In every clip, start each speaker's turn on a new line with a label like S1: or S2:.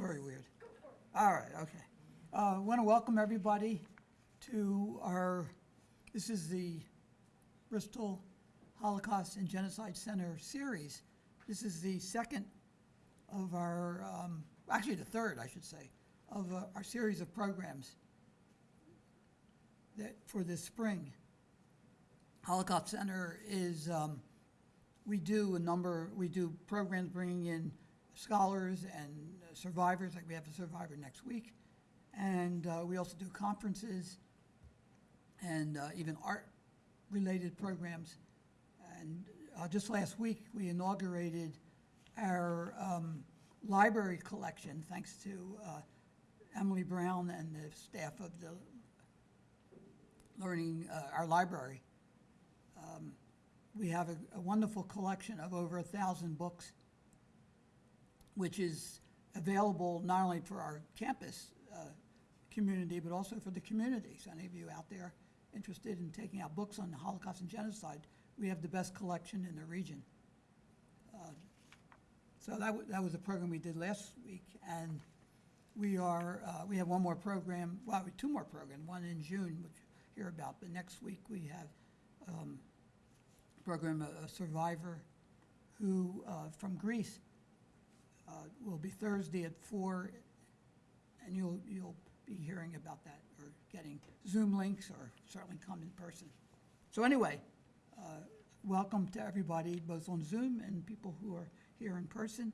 S1: Very weird. All right, okay. Uh, I want to welcome everybody to our, this is the Bristol Holocaust and Genocide Center series. This is the second of our, um, actually the third, I should say, of uh, our series of programs that, for this spring. Holocaust Center is, um, we do a number, we do programs bringing in scholars and survivors, like we have a survivor next week. And uh, we also do conferences and uh, even art-related programs. And uh, just last week, we inaugurated our um, library collection, thanks to uh, Emily Brown and the staff of the learning, uh, our library. Um, We have a a wonderful collection of over a thousand books, which is available not only for our campus uh, community, but also for the community. So any of you out there interested in taking out books on the Holocaust and genocide, we have the best collection in the region. Uh, So that, that was a program we did last week, and we are, uh, we have one more program, well, two more programs, one in June, which you'll hear about, but next week we have um, program, a a survivor who, uh, from Greece, uh, will be Thursday at four, and you'll, you'll be hearing about that, or getting Zoom links, or certainly come in person. So anyway, uh, welcome to everybody, both on Zoom and people who are here in person.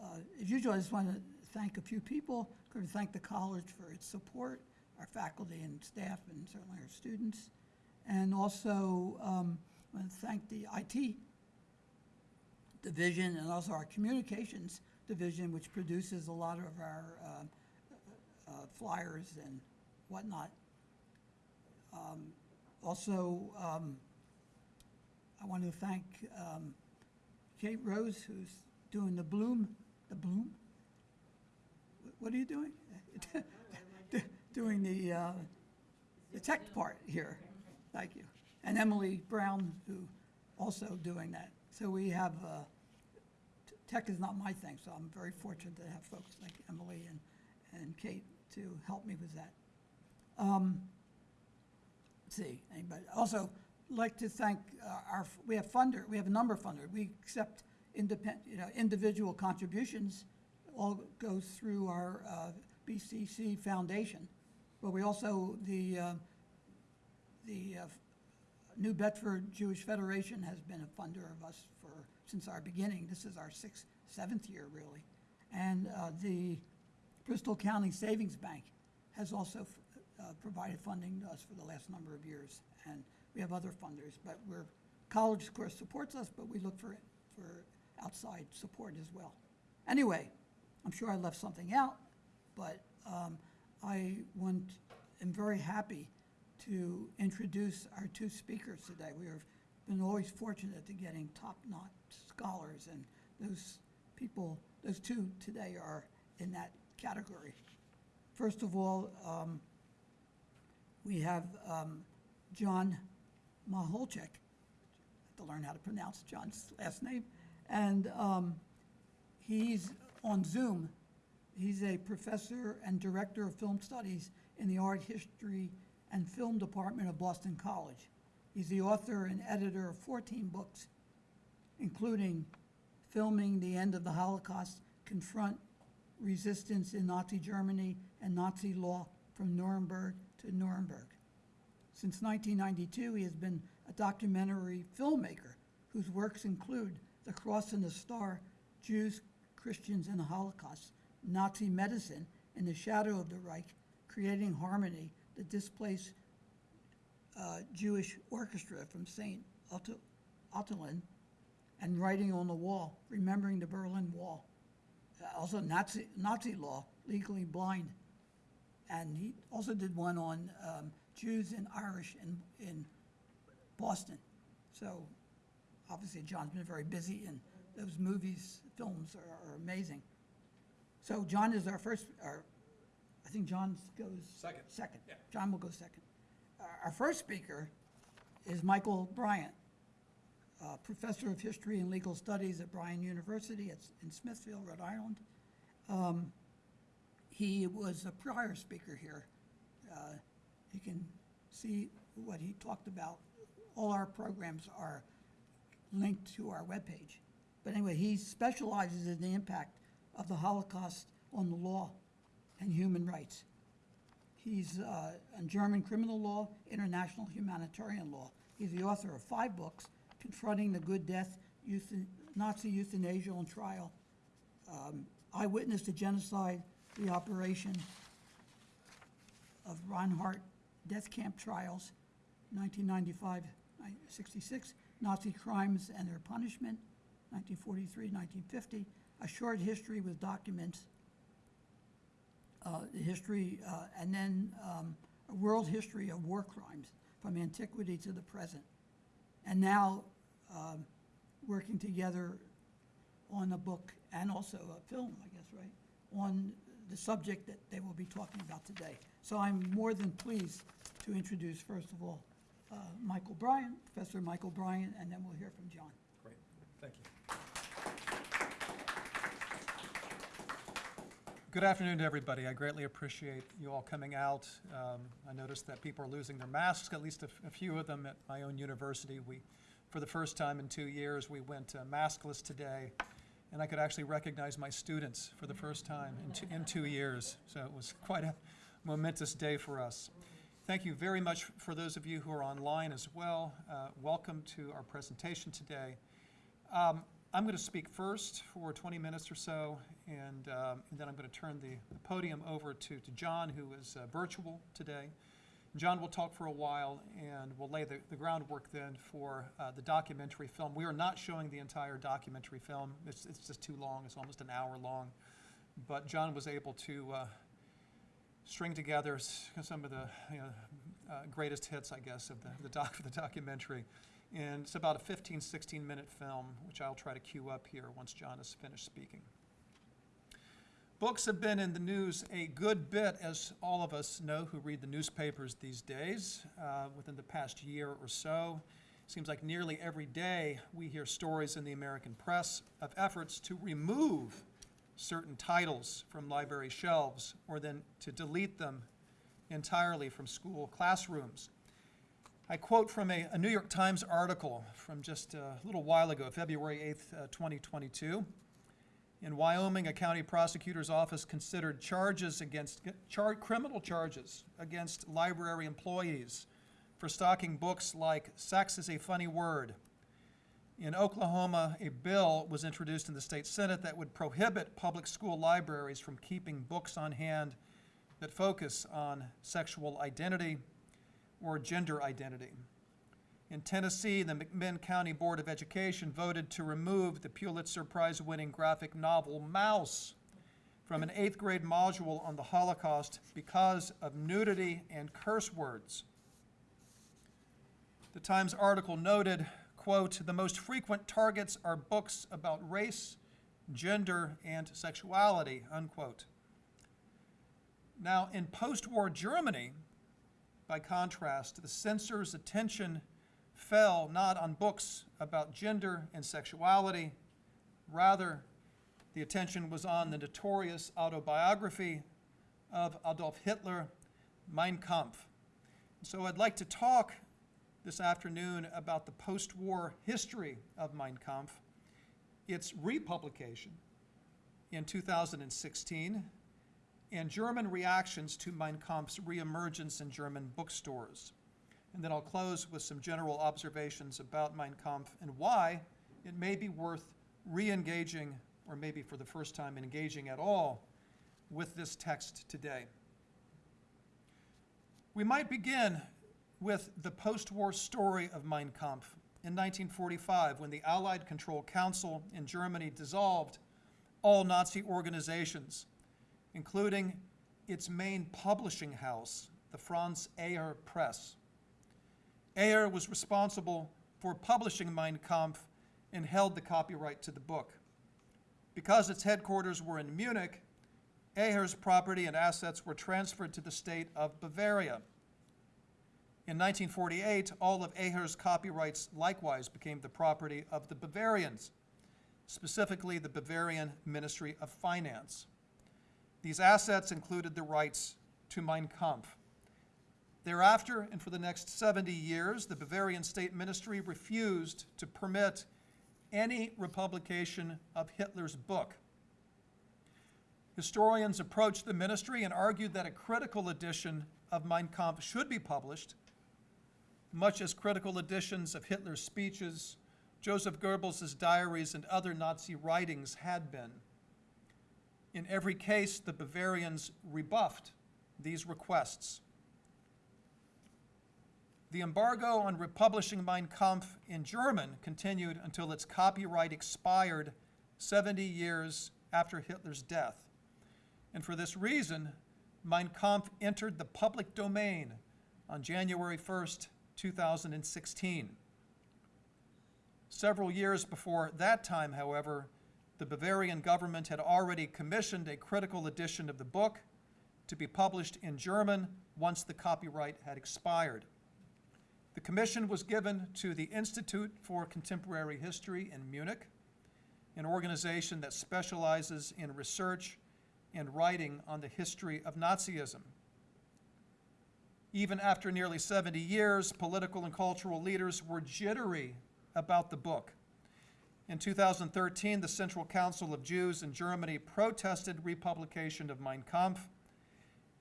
S1: Uh, As usual, I just want to thank a few people. i Going to thank the college for its support, our faculty and staff, and certainly our students. And also, um, I want to thank the IT division and also our communications division, which produces a lot of our uh, uh, flyers and whatnot. Um, Also, um, I want to thank um, Kate Rose, who's doing the Bloom, the Bloom? What are you doing? Doing the, uh, the tech part here. Thank you. And Emily Brown, who also doing that. So we have, uh, tech is not my thing, so I'm very fortunate to have folks like Emily and, and Kate to help me with that. Um, see, anybody, also, like to thank uh, our, we have funder, we have a number of funders. We accept independent, you know, individual contributions, all goes through our uh, BCC Foundation. But we also, the, uh, the uh, New Bedford Jewish Federation has been a funder of us for, since our beginning. This is our sixth, seventh year, really. And uh, the Bristol County Savings Bank has also uh, provided funding to us for the last number of years. And we have other funders, but we're, college, of course, supports us, but we look for, for outside support as well. Anyway, I'm sure I left something out, but um, I want, am very happy to introduce our two speakers today. We have been always fortunate to getting top-notch scholars, and those people, those two today are in that category. First of all, um, we have um, John Maholchek. To learn how to pronounce John's last name. And um, he's on Zoom. He's a professor and director of film studies in the art history and film department of Boston College. He's the author and editor of 14 books, including Filming the End of the Holocaust, Confront Resistance in Nazi Germany and Nazi Law from Nuremberg to Nuremberg. Since 1992, he has been a documentary filmmaker whose works include The Cross and the Star, Jews, Christians, and the Holocaust, Nazi Medicine, In the Shadow of the Reich, Creating Harmony, the Displaced uh, Jewish Orchestra from St. Ottilien, and Writing on the Wall, Remembering the Berlin Wall. Uh, Also Nazi, Nazi Law, Legally Blind. And he also did one on um, Jews and Irish in, in Boston. So obviously John's been very busy and those movies, films are, are amazing. So John is our first, our, I think John goes.
S2: Second.
S1: Second.
S2: Yeah.
S1: John will go second. Our- first speaker is Michael Bryant, Professor of History and Legal Studies at Bryant University in Smithfield, Rhode Island. Um, He was a prior speaker here. Uh, You can see what he talked about. All our programs are linked to our webpage. But anyway, he specializes in the impact of the Holocaust on the law and human rights. He's uh, on German criminal law, international humanitarian law. He's the author of five books, Confronting the Good Death, Nazi Euthanasia on Trial, um, Eyewitness to Genocide, The Operation of Reinhard Death Camp Trials, 1995, 66, Nazi Crimes and Their Punishment, 1943, 1950, A Short History with Documents, uh, the history, uh, and then um, a world history of war crimes from antiquity to the present. And now um, working together on a book and also a film, I guess, right, on the subject that they will be talking about today. So I'm more than pleased to introduce, first of all, uh, Michael Bryant, Professor Michael Bryant, and then we'll hear from John.
S2: Great, thank you. Good afternoon to everybody. I greatly appreciate you all coming out. Um, I noticed that people are losing their masks, at least a, few of them at my own university. We, for the first time in two years, we went uh, maskless today, and I could actually recognize my students for the first time in two, in two years. So it was quite a momentous day for us. Thank you very much for those of you who are online as well. Uh, welcome to our presentation today. Um, I'm going to speak first for 20 minutes or so, and, um, and then I'm going to turn the, the podium over to, to John, who is uh, virtual today. John will talk for a while, and we'll lay the, the groundwork then for uh, the documentary film. We are not showing the entire documentary film. It's, it's just too long. It's almost an hour long. But John was able to uh, string together some of the you know, uh, greatest hits, I guess, of the, the doc the documentary. And it's about a 15, 16 minute film, which I'll try to cue up here once John is finished speaking. Books have been in the news a good bit, as all of us know who read the newspapers these days, uh, within the past year or so. Seems like nearly every day we hear stories in the American press of efforts to remove certain titles from library shelves or then to delete them entirely from school classrooms. I quote from a, a New York Times article from just a little while ago, February 8th, uh, 2022. In Wyoming, a county prosecutor's office considered charges against, char, criminal charges against library employees for stocking books like Sex is a Funny Word. In Oklahoma, a bill was introduced in the state senate that would prohibit public school libraries from keeping books on hand that focus on sexual identity or gender identity. In Tennessee, the McMinn County Board of Education voted to remove the Pulitzer Prize winning graphic novel Maus from an eighth grade module on the Holocaust because of nudity and curse words. The Times article noted, quote, the most frequent targets are books about race, gender, and sexuality, unquote. Now, in post war Germany, by contrast, the censor's attention fell not on books about gender and sexuality, rather, the attention was on the notorious autobiography of Adolf Hitler, Mein Kampf. So I'd like to talk this afternoon about the post war history of Mein Kampf, its republication in 2016, and German reactions to Mein Kampf's reemergence in German bookstores. And then I'll close with some general observations about Mein Kampf and why it may be worth re engaging, or maybe for the first time engaging at all, with this text today. We might begin with the post war story of Mein Kampf in 1945 when the Allied Control Council in Germany dissolved all Nazi organizations, including its main publishing house, the Franz Eher Press. Eher was responsible for publishing Mein Kampf and held the copyright to the book. Because its headquarters were in Munich, Eher's property and assets were transferred to the state of Bavaria. In 1948, all of Eher's copyrights likewise became the property of the Bavarians, specifically the Bavarian Ministry of Finance. The These assets included the rights to Mein Kampf. Thereafter, and for the next 70 years, the Bavarian State Ministry refused to permit any republication of Hitler's book. Historians approached the ministry and argued that a critical edition of Mein Kampf should be published, much as critical editions of Hitler's speeches, Joseph Goebbels' diaries, and other Nazi writings had been. In every case, the Bavarians rebuffed these requests. The embargo on republishing Mein Kampf in German continued until its copyright expired 70 years after Hitler's death. And for this reason, Mein Kampf entered the public domain on January 1st, 2016. Several years before that time, however, the Bavarian government had already commissioned a critical edition of the book to be published in German once the copyright had expired. The commission was given to the Institute for Contemporary History in Munich, an organization that specializes in research and writing on the history of Nazism. Even after nearly 70 years, political and cultural leaders were jittery about the book. In 2013, the Central Council of Jews in Germany protested republication of Mein Kampf,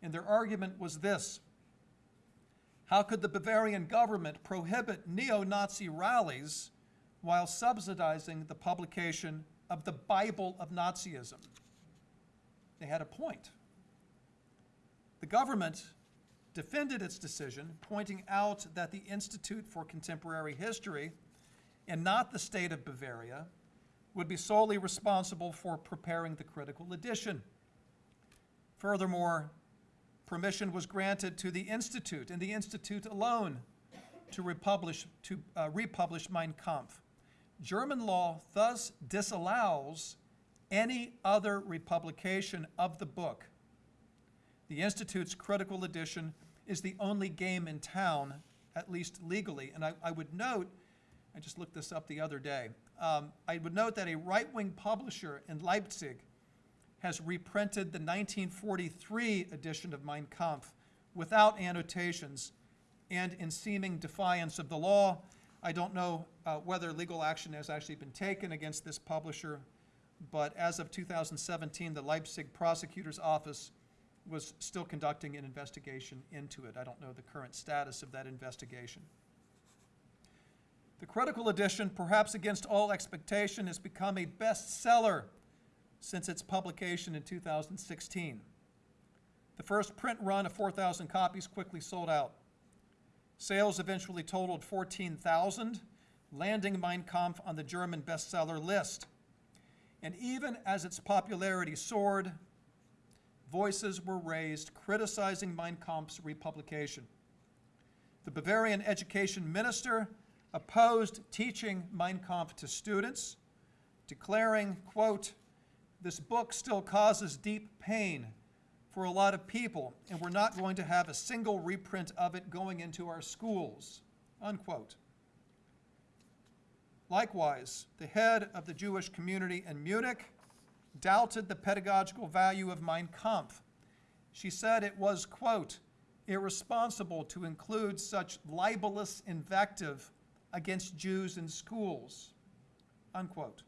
S2: and their argument was this. How could the Bavarian government prohibit neo-Nazi rallies while subsidizing the publication of the Bible of Nazism? They had a point. The government defended its decision, pointing out that the Institute for Contemporary History and not the state of Bavaria would be solely responsible for preparing the critical edition. Furthermore, permission was granted to the Institute and the Institute alone to republish, to, uh, republish Mein Kampf. German law thus disallows any other republication of the book. The Institute's critical edition is the only game in town, at least legally. And I, I would note, I just looked this up the other day, um, I would note that a right-wing publisher in Leipzig has reprinted the 1943 edition of Mein Kampf without annotations and in seeming defiance of the law. I don't know uh, whether legal action has actually been taken against this publisher, but as of 2017, the Leipzig prosecutor's office was still conducting an investigation into it. I don't know the current status of that investigation. The critical edition, perhaps against all expectation, has become a bestseller since its publication in 2016. The first print run of 4,000 copies quickly sold out. Sales eventually totaled 14,000, landing Mein Kampf on the German bestseller list. And even as its popularity soared, voices were raised criticizing Mein Kampf's republication. The Bavarian education minister opposed teaching Mein Kampf to students, declaring, quote, this book still causes deep pain for a lot of people, and we're not going to have a single reprint of it going into our schools, unquote. Likewise, the head of the Jewish community in Munich doubted the pedagogical value of Mein Kampf. She said it was, quote, irresponsible to include such libelous invective against Jews in schools, unquote.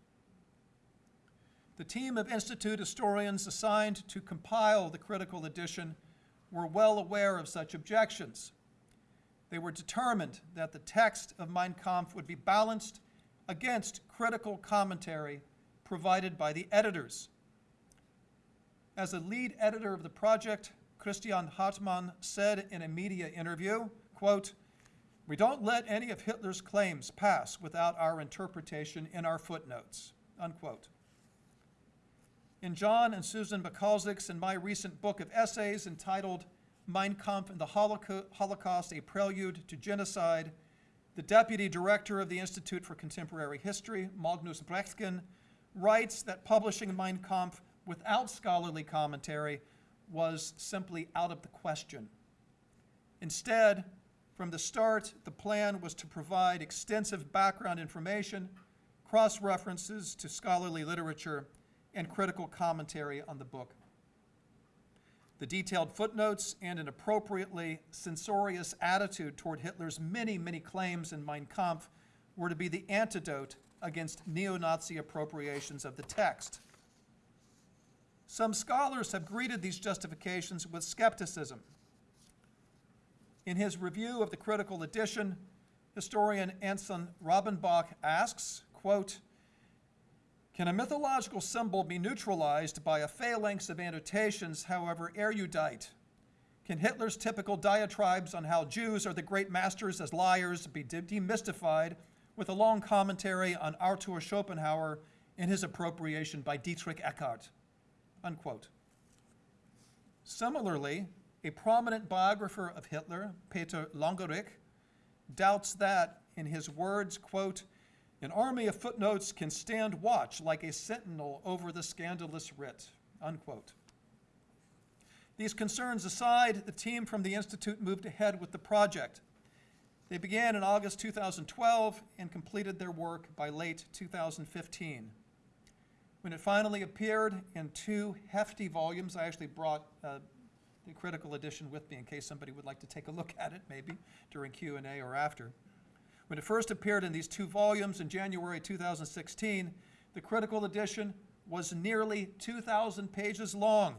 S2: The team of Institute historians assigned to compile the critical edition were well aware of such objections. They were determined that the text of Mein Kampf would be balanced against critical commentary provided by the editors. As a lead editor of the project, Christian Hartmann said in a media interview, quote, we don't let any of Hitler's claims pass without our interpretation in our footnotes, unquote. In John and Susan Michalczyk's and my recent book of essays entitled Mein Kampf and the Holocaust, A Prelude to Genocide, the deputy director of the Institute for Contemporary History, Magnus Brechtken, writes that publishing Mein Kampf without scholarly commentary was simply out of the question. Instead, from the start, the plan was to provide extensive background information, cross-references to scholarly literature, and critical commentary on the book. The detailed footnotes and an appropriately censorious attitude toward Hitler's many, many claims in Mein Kampf were to be the antidote against neo-Nazi appropriations of the text. Some scholars have greeted these justifications with skepticism. In his review of the critical edition, historian Anson Rabinbach asks, quote, can a mythological symbol be neutralized by a phalanx of annotations, however erudite? Can Hitler's typical diatribes on how Jews are the great masters as liars be demystified with a long commentary on Arthur Schopenhauer and his appropriation by Dietrich Eckart? Unquote. Similarly, a prominent biographer of Hitler, Peter Longerich, doubts that, in his words, quote, an army of footnotes can stand watch like a sentinel over the scandalous writ, unquote. These concerns aside, the team from the Institute moved ahead with the project. They began in August 2012 and completed their work by late 2015. When it finally appeared in two hefty volumes, I actually brought uh, the critical edition with me in case somebody would like to take a look at it, maybe during Q&A or after. When it first appeared in these two volumes in January 2016, the critical edition was nearly 2,000 pages long.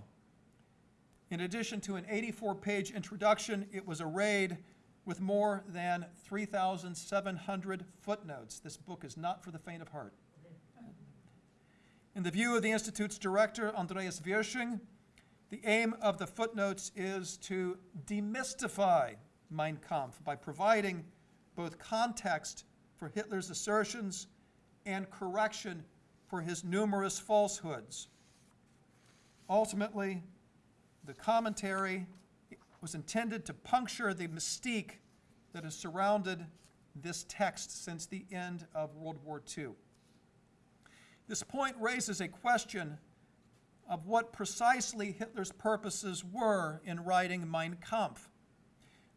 S2: In addition to an 84-page introduction, it was arrayed with more than 3,700 footnotes. This book is not for the faint of heart. In the view of the Institute's director, Andreas Wirsching, the aim of the footnotes is to demystify Mein Kampf by providing both context for Hitler's assertions and correction for his numerous falsehoods. Ultimately, the commentary was intended to puncture the mystique that has surrounded this text since the end of World War II. This point raises a question of what precisely Hitler's purposes were in writing Mein Kampf.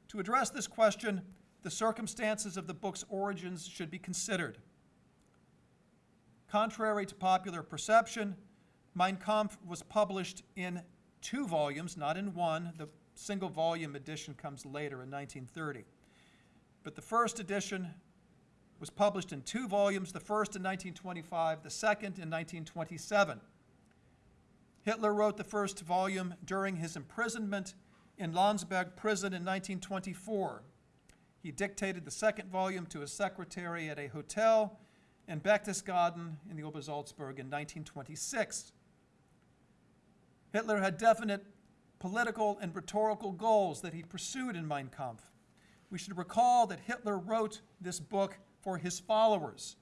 S2: To address this question, the circumstances of the book's origins should be considered. Contrary to popular perception, Mein Kampf was published in two volumes, not in one. The single volume edition comes later in 1930. But the first edition was published in two volumes, the first in 1925, the second in 1927. Hitler wrote the first volume during his imprisonment in Landsberg prison in 1924. He dictated the second volume to his secretary at a hotel in Berchtesgaden in the Obersalzberg in 1926. Hitler had definite political and rhetorical goals that he pursued in Mein Kampf. We should recall that Hitler wrote this book for his followers,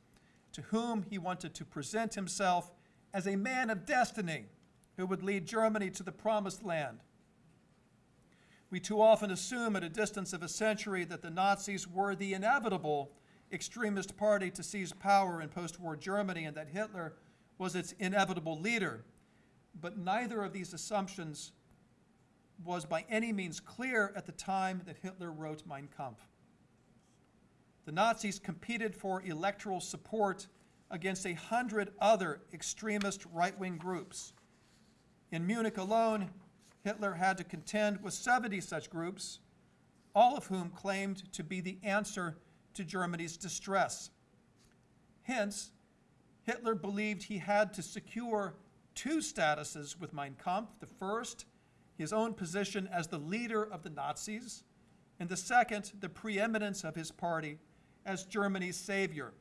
S2: to whom he wanted to present himself as a man of destiny who would lead Germany to the promised land. We too often assume at a distance of a century that the Nazis were the inevitable extremist party to seize power in post-war Germany and that Hitler was its inevitable leader. But neither of these assumptions was by any means clear at the time that Hitler wrote Mein Kampf. The Nazis competed for electoral support against a hundred other extremist right-wing groups. In Munich alone, Hitler had to contend with 70 such groups, all of whom claimed to be the answer to Germany's distress. Hence, Hitler believed he had to secure two statuses with Mein Kampf. The first, his own position as the leader of the Nazis, and the second, the preeminence of his party as Germany's savior.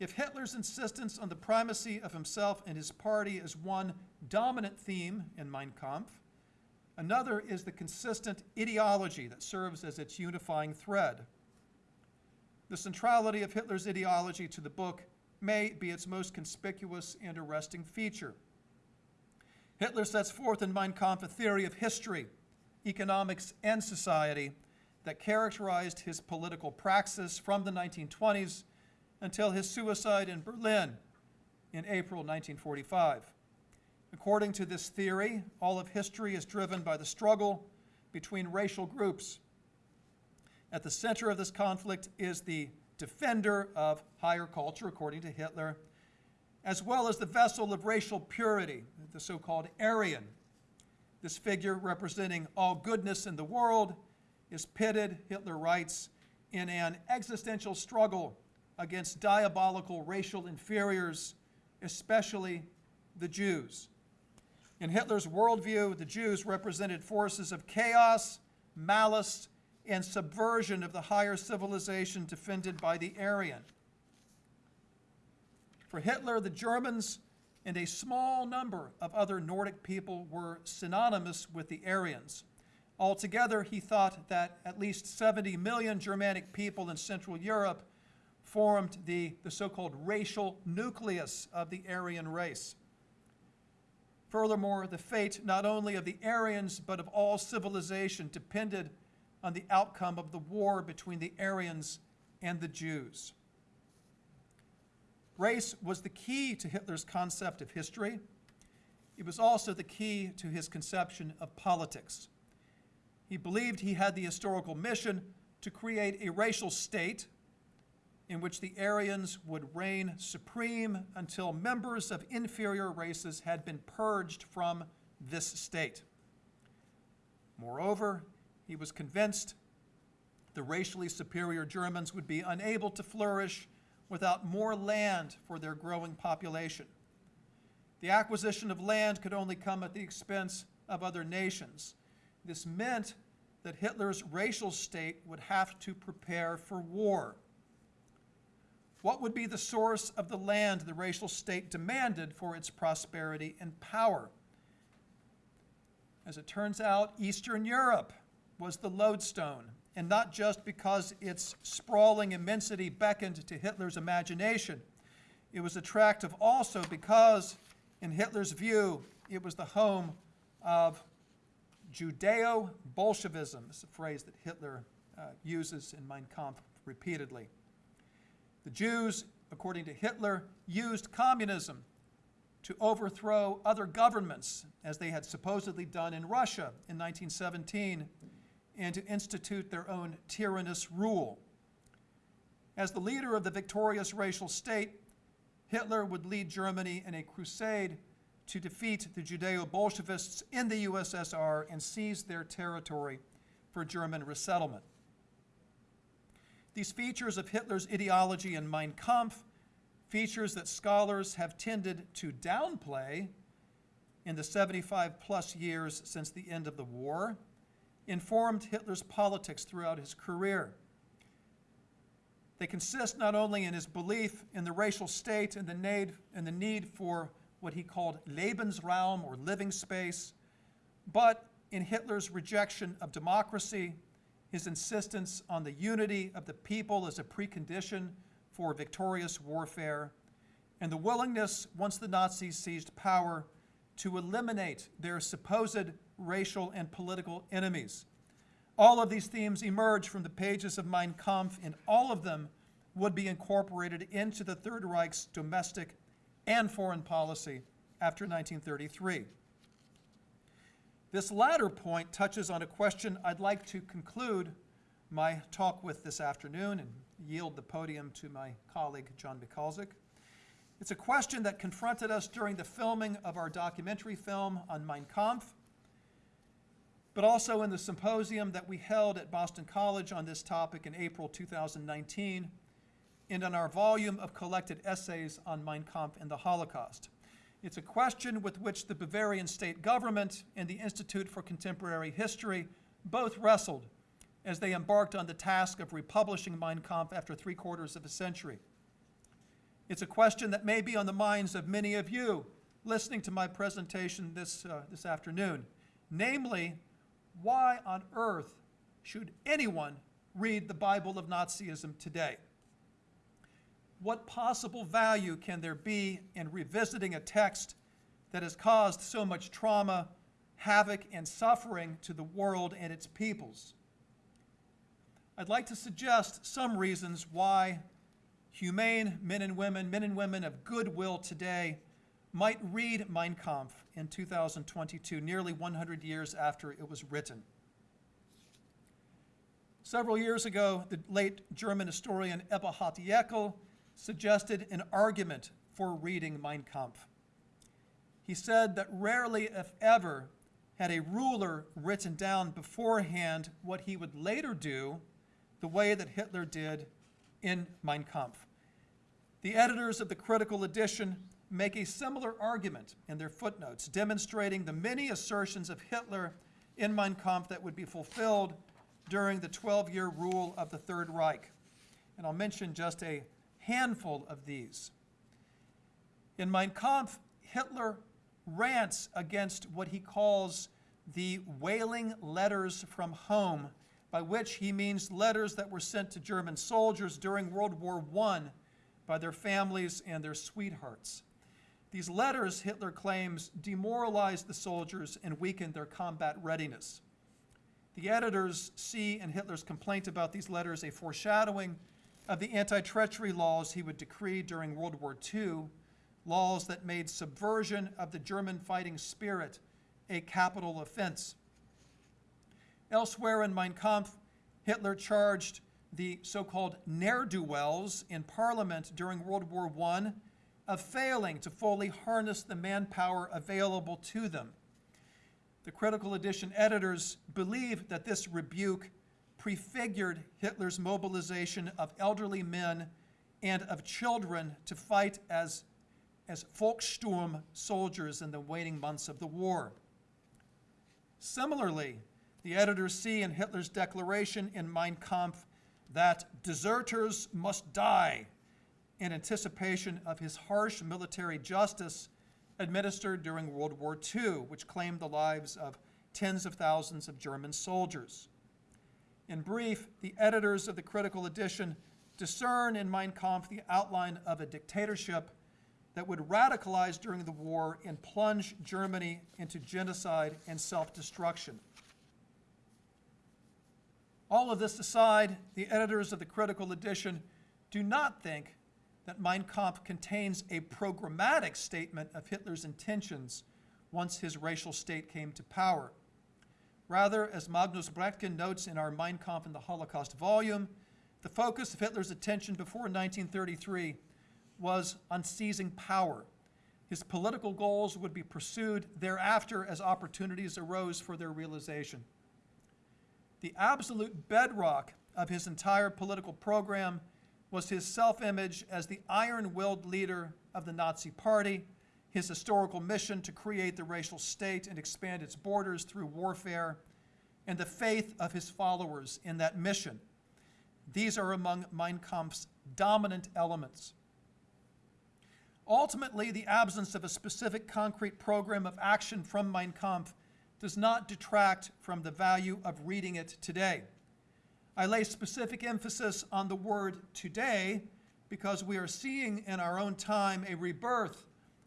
S2: If Hitler's insistence on the primacy of himself and his party is one dominant theme in Mein Kampf, another is the consistent ideology that serves as its unifying thread. The centrality of Hitler's ideology to the book may be its most conspicuous and arresting feature. Hitler sets forth in Mein Kampf a theory of history, economics, and society that characterized his political praxis from the 1920s until his suicide in Berlin in April 1945. According to this theory, all of history is driven by the struggle between racial groups. At the center of this conflict is the defender of higher culture, according to Hitler, as well as the vessel of racial purity, the so-called Aryan. This figure, representing all goodness in the world, is pitted, Hitler writes, in an existential struggle against diabolical racial inferiors, especially the Jews. In Hitler's worldview, the Jews represented forces of chaos, malice, and subversion of the higher civilization defended by the Aryan. For Hitler, the Germans and a small number of other Nordic people were synonymous with the Aryans. Altogether, he thought that at least 70 million Germanic people in Central Europe formed the, the so-called racial nucleus of the Aryan race. Furthermore, the fate not only of the Aryans but of all civilization depended on the outcome of the war between the Aryans and the Jews. Race was the key to Hitler's concept of history. It was also the key to his conception of politics. He believed he had the historical mission to create a racial state in which the Aryans would reign supreme until members of inferior races had been purged from this state. Moreover, he was convinced the racially superior Germans would be unable to flourish without more land for their growing population. The acquisition of land could only come at the expense of other nations. This meant that Hitler's racial state would have to prepare for war. What would be the source of the land the racial state demanded for its prosperity and power? As it turns out, Eastern Europe was the lodestone, and not just because its sprawling immensity beckoned to Hitler's imagination. It was attractive also because, in Hitler's view, it was the home of Judeo-Bolshevism, it's a phrase that Hitler uh, uses in Mein Kampf repeatedly. The Jews, according to Hitler, used communism to overthrow other governments, as they had supposedly done in Russia in 1917, and to institute their own tyrannous rule. As the leader of the victorious racial state, Hitler would lead Germany in a crusade to defeat the Judeo-Bolshevists in the USSR and seize their territory for German resettlement. These features of Hitler's ideology in Mein Kampf, features that scholars have tended to downplay in the 75 plus years since the end of the war, informed Hitler's politics throughout his career. They consist not only in his belief in the racial state and the need, and the need for what he called Lebensraum or living space, but in Hitler's rejection of democracy, his insistence on the unity of the people as a precondition for victorious warfare, and the willingness, once the Nazis seized power, to eliminate their supposed racial and political enemies. All of these themes emerge from the pages of Mein Kampf, and all of them would be incorporated into the Third Reich's domestic and foreign policy after 1933. This latter point touches on a question I'd like to conclude my talk with this afternoon and yield the podium to my colleague, John Michalczyk. It's a question that confronted us during the filming of our documentary film on Mein Kampf, but also in the symposium that we held at Boston College on this topic in April 2019, and in our volume of collected essays on Mein Kampf and the Holocaust. It's a question with which the Bavarian state government and the Institute for Contemporary History both wrestled as they embarked on the task of republishing Mein Kampf after three quarters of a century. It's a question that may be on the minds of many of you listening to my presentation this, uh, this afternoon. Namely, why on earth should anyone read the Bible of Nazism today? What possible value can there be in revisiting a text that has caused so much trauma, havoc, and suffering to the world and its peoples? I'd like to suggest some reasons why humane men and women, men and women of goodwill today, might read Mein Kampf in 2022, nearly 100 years after it was written. Several years ago, the late German historian Eberhard Jäckel suggested an argument for reading Mein Kampf. He said that rarely, if ever, had a ruler written down beforehand what he would later do, the way that Hitler did in Mein Kampf. The editors of the critical edition make a similar argument in their footnotes, demonstrating the many assertions of Hitler in Mein Kampf that would be fulfilled during the 12 year rule of the Third Reich. And I'll mention just a handful of these. In Mein Kampf, Hitler rants against what he calls the wailing letters from home, by which he means letters that were sent to German soldiers during World War I by their families and their sweethearts. These letters, Hitler claims, demoralized the soldiers and weakened their combat readiness. The editors see in Hitler's complaint about these letters a foreshadowing of the anti treachery laws he would decree during World War II, laws that made subversion of the German fighting spirit a capital offense. Elsewhere in Mein Kampf, Hitler charged the so called ne'er do wells in Parliament during World War I of failing to fully harness the manpower available to them. The critical edition editors believe that this rebuke prefigured Hitler's mobilization of elderly men and of children to fight as, as Volkssturm soldiers in the waning months of the war. Similarly, the editors see in Hitler's declaration in Mein Kampf that deserters must die in anticipation of his harsh military justice administered during World War II, which claimed the lives of tens of thousands of German soldiers. In brief, the editors of the critical edition discern in Mein Kampf the outline of a dictatorship that would radicalize during the war and plunge Germany into genocide and self destruction. All of this aside, the editors of the critical edition do not think that Mein Kampf contains a programmatic statement of Hitler's intentions once his racial state came to power. Rather, as Magnus Brechtken notes in our Mein Kampf and the Holocaust volume, the focus of Hitler's attention before 1933 was on seizing power. His political goals would be pursued thereafter as opportunities arose for their realization. The absolute bedrock of his entire political program was his self image as the iron willed leader of the Nazi Party, his historical mission to create the racial state and expand its borders through warfare, and the faith of his followers in that mission. These are among Mein Kampf's dominant elements. Ultimately, the absence of a specific concrete program of action from Mein Kampf does not detract from the value of reading it today. I lay specific emphasis on the word today because we are seeing in our own time a rebirth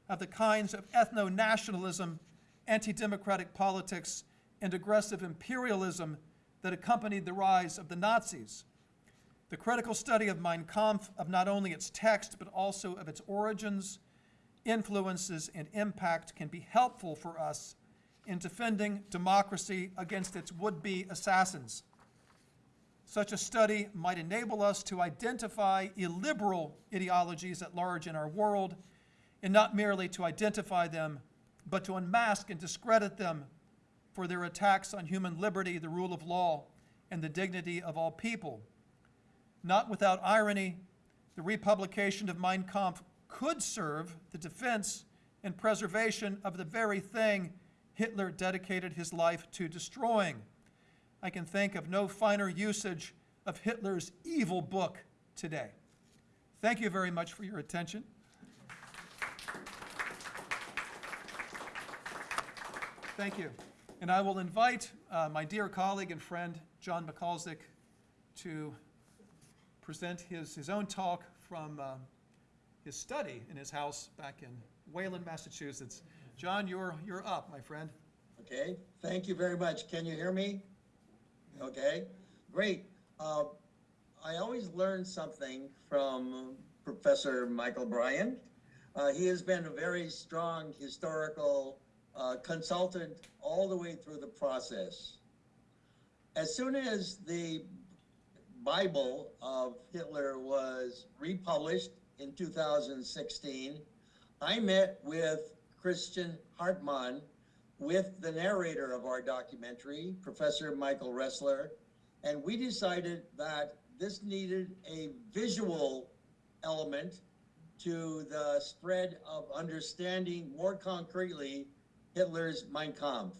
S2: of the kinds of ethno nationalism, anti democratic politics, and aggressive imperialism that accompanied the rise of the Nazis. The critical study of Mein Kampf, of not only its text, but also of its origins, influences, and impact, can be helpful for us in defending democracy against its would be assassins. Such a study might enable us to identify illiberal ideologies at large in our world, and not merely to identify them, but to unmask and discredit them for their attacks on human liberty, the rule of law, and the dignity of all people. Not without irony, the republication of Mein Kampf could serve the defense and preservation of the very thing Hitler dedicated his life to destroying. I can think of no finer usage of Hitler's evil book today. Thank you very much for your attention. Thank you. And I will invite uh, my dear colleague and friend, John Michalczyk, to present his, his own talk from uh, his study in his house back in Wayland, Massachusetts. John, you're, you're up, my friend.
S3: Okay, thank you very much. Can you hear me? Okay, great. Uh, I always learn something from Professor Michael Bryant. Uh, he has been a very strong historical uh, consultant all the way through the process. As soon as the Bible of Hitler was republished in 2016, I met with Christian Hartmann, with the narrator of our documentary, Professor Michael Ressler, and we decided that this needed a visual element to the spread of understanding more concretely Hitler's Mein Kampf.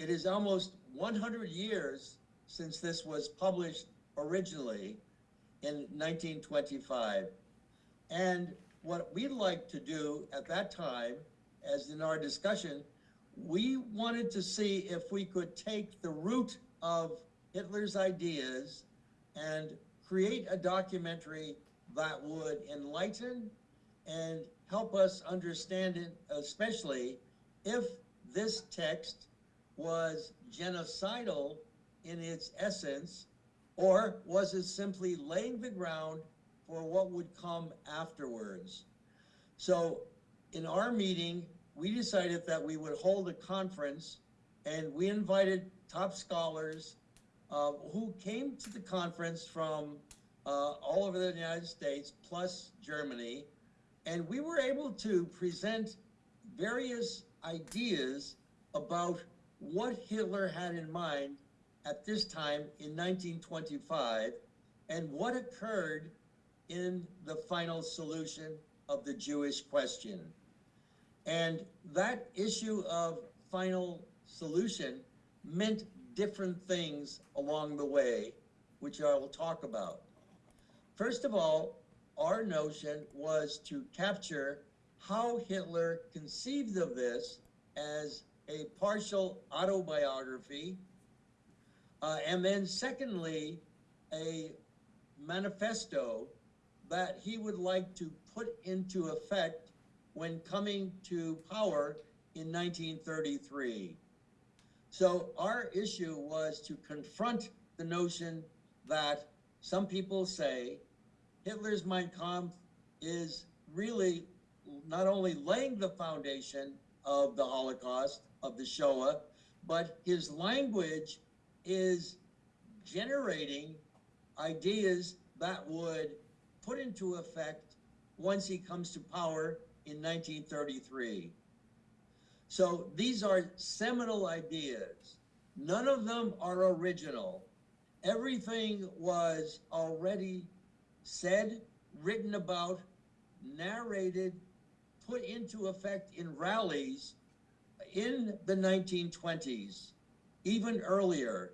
S3: It is almost 100 years since this was published originally in 1925. And what we'd like to do at that time, as in our discussion, we wanted to see if we could take the root of Hitler's ideas and create a documentary that would enlighten and help us understand it, especially if this text was genocidal in its essence, or was it simply laying the ground for what would come afterwards? So in our meeting, we decided that we would hold a conference and we invited top scholars uh, who came to the conference from uh, all over the United States plus Germany. And we were able to present various ideas about what Hitler had in mind at this time in 1925 and what occurred in the final solution of the Jewish question. And that issue of final solution meant different things along the way, which I will talk about. First of all, our notion was to capture how Hitler conceived of this as a partial autobiography, uh, and then secondly, a manifesto that he would like to put into effect when coming to power in 1933. So our issue was to confront the notion that some people say Hitler's Mein Kampf is really not only laying the foundation of the Holocaust, of the Shoah, but his language is generating ideas that would put into effect once he comes to power in 1933. So these are seminal ideas. None of them are original. Everything was already said, written about, narrated, put into effect in rallies in the 1920s, even earlier.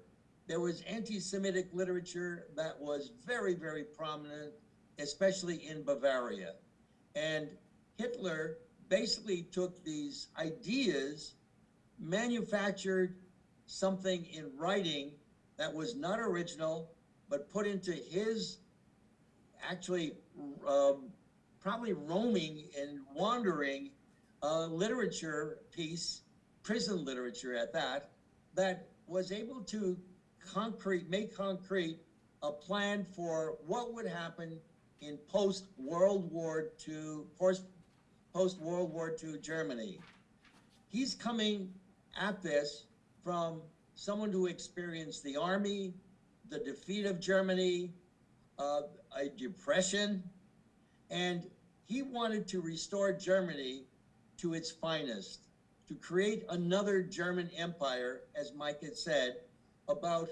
S3: There was anti-Semitic literature that was very, very prominent, especially in Bavaria. And Hitler basically took these ideas, manufactured something in writing that was not original, but put into his actually um, probably roaming and wandering uh, literature piece, prison literature at that, that was able to concrete, make concrete a plan for what would happen in post World War II, post World War II Germany. He's coming at this from someone who experienced the army, the defeat of Germany, uh, a depression, and he wanted to restore Germany to its finest, to create another German empire, as Mike had said, about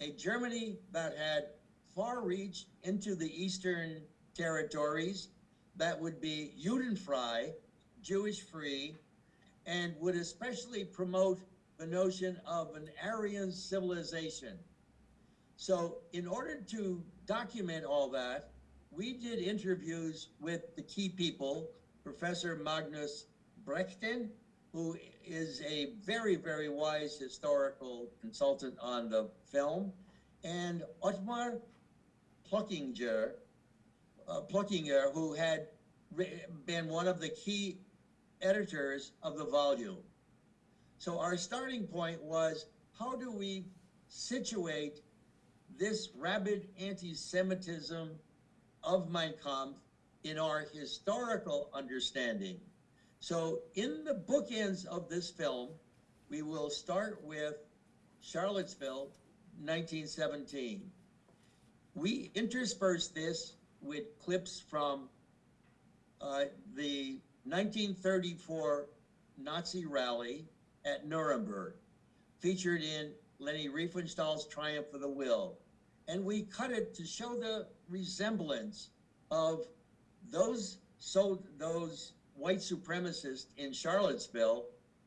S3: a Germany that had far reach into the eastern territories that would be Judenfrei, Jewish free, and would especially promote the notion of an Aryan civilization. So in order to document all that, we did interviews with the key people, Professor Magnus Brechtken, who is a very, very wise historical consultant on the film, and Othmar Plöckinger, uh, Plöckinger, who had been one of the key editors of the volume. So our starting point was, how do we situate this rabid anti-Semitism of Mein Kampf in our historical understanding? So in the bookends of this film, we will start with Charlottesville, 1917. We intersperse this with clips from uh, the 1934 Nazi rally at Nuremberg, featured in Leni Riefenstahl's Triumph of the Will. And we cut it to show the resemblance of those so those white supremacists in Charlottesville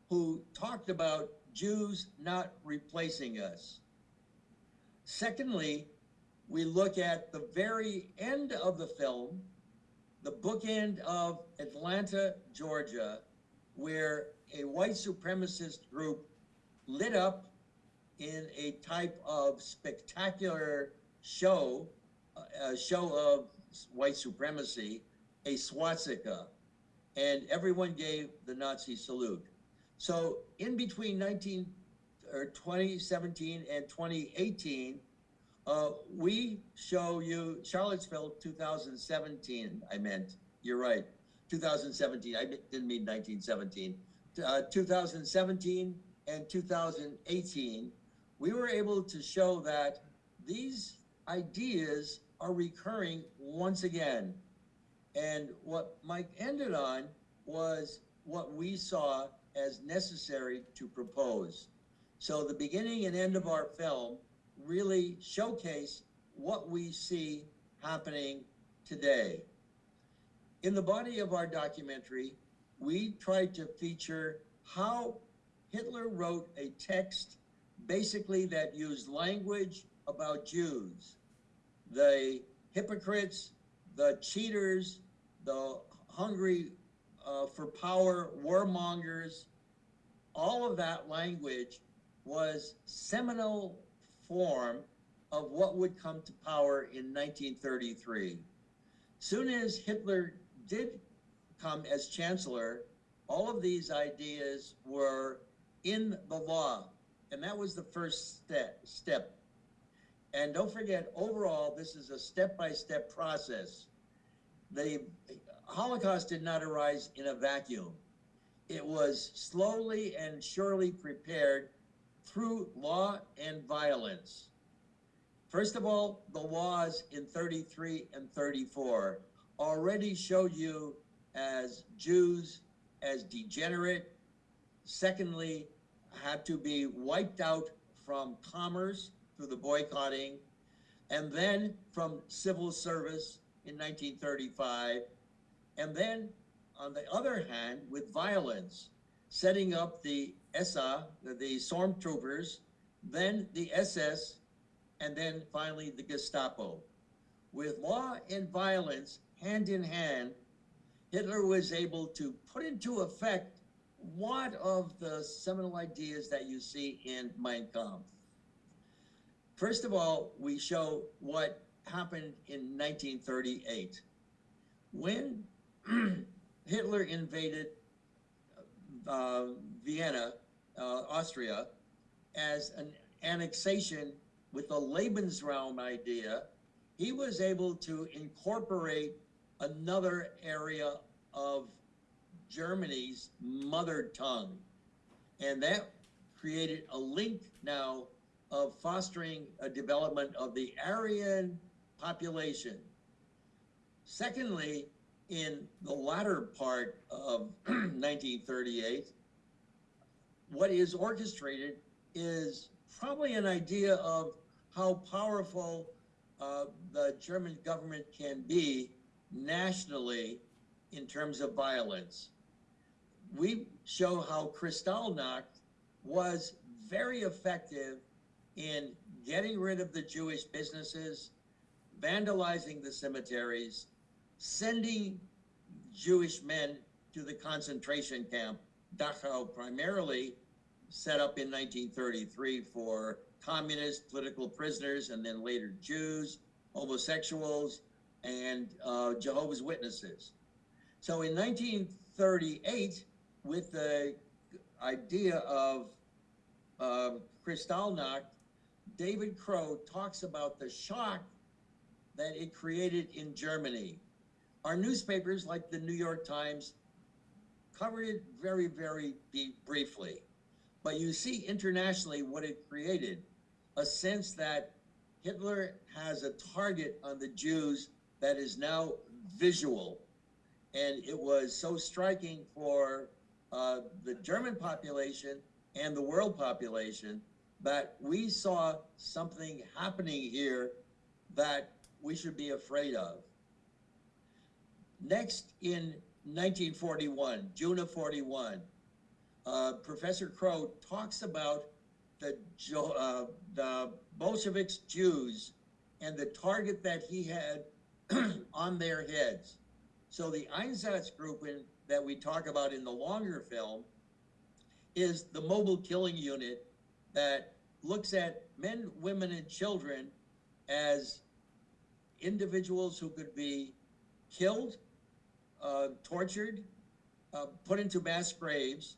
S3: who talked about Jews not replacing us. Secondly, we look at the very end of the film, the bookend of Atlanta, Georgia, where a white supremacist group lit up in a type of spectacular show, a show of white supremacy, a swastika, and everyone gave the Nazi salute. So in between 19 or 2017 and 2018, uh, we show you Charlottesville 2017. I meant you're right, 2017. I didn't mean 1917. Uh, 2017 and 2018, we were able to show that these ideas are recurring once again. And what Mike ended on was what we saw as necessary to propose. So the beginning and end of our film really showcase what we see happening today. In the body of our documentary, we tried to feature how Hitler wrote a text basically that used language about Jews, the hypocrites, the cheaters, the hungry uh, for power, warmongers, all of that language was seminal form of what would come to power in 1933. Soon as Hitler did come as chancellor, all of these ideas were in the law, and that was the first step. Step. And don't forget, overall, this is a step-by-step process. The Holocaust did not arise in a vacuum. It was slowly and surely prepared through law and violence. First of all, the laws in 33 and 34 already showed you as Jews as degenerate. Secondly, had to be wiped out from commerce through the boycotting, and then from civil service in 1935, and then on the other hand, with violence, setting up the SA, the, stormtroopers, then the SS, and then finally the Gestapo. With law and violence hand in hand, Hitler was able to put into effect one of the seminal ideas that you see in Mein Kampf. First of all, we show what happened in 1938. When Hitler invaded uh, Vienna, uh, Austria, as an annexation with the Lebensraum idea, he was able to incorporate another area of Germany's mother tongue. And that created a link now of fostering a development of the Aryan population. Secondly, in the latter part of 1938, what is orchestrated is probably an idea of how powerful uh, the German government can be nationally in terms of violence. We show how Kristallnacht was very effective in getting rid of the Jewish businesses, vandalizing the cemeteries, sending Jewish men to the concentration camp, Dachau primarily, set up in 1933 for communist political prisoners and then later Jews, homosexuals, and uh, Jehovah's Witnesses. So in 1938, with the idea of uh, Kristallnacht, David Crowe talks about the shock that it created in Germany. Our newspapers, like the New York Times, covered it very, very briefly. But you see internationally what it created a sense that Hitler has a target on the Jews that is now visual. And it was so striking for uh, the German population and the world population that we saw something happening here that we should be afraid of. Next, in 1941, June of 41, uh, Professor Crowe talks about the, uh, the Bolsheviks, Jews, and the target that he had on their heads. So the Einsatzgruppen that we talk about in the longer film is the mobile killing unit that looks at men, women, and children as individuals who could be killed, uh, tortured, uh, put into mass graves,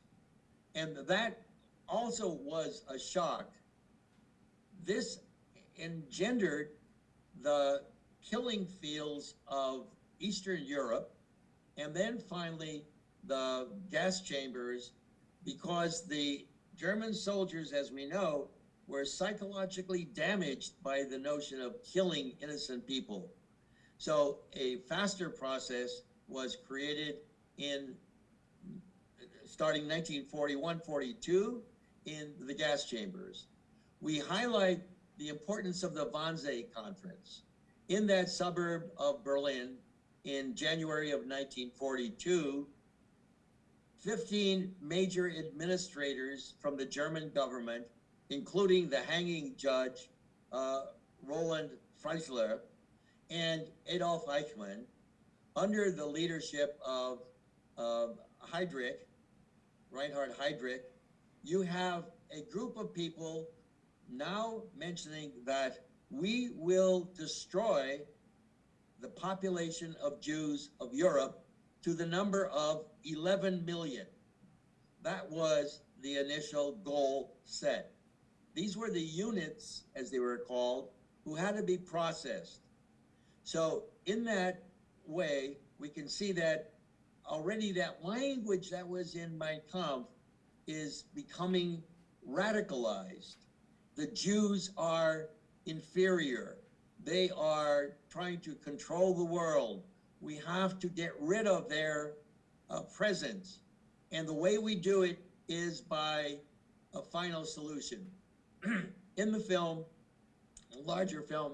S3: and that also was a shock. This engendered the killing fields of Eastern Europe, and then finally the gas chambers, because the German soldiers, as we know, were psychologically damaged by the notion of killing innocent people. So a faster process was created in starting 1941 42 in the gas chambers. We highlight the importance of the Wannsee Conference in that suburb of Berlin in January of 1942. 15 major administrators from the German government, including the hanging judge uh, Roland Freisler and Adolf Eichmann, under the leadership of uh, Heydrich, Reinhard Heydrich, you have a group of people now mentioning that we will destroy the population of Jews of Europe to the number of 11 million. That was the initial goal set. These were the units, as they were called, who had to be processed. So, in that way, we can see that already that language that was in Mein Kampf is becoming radicalized. The Jews are inferior. They are trying to control the world. We have to get rid of their uh, presence. And the way we do it is by a final solution. in the film, a larger film,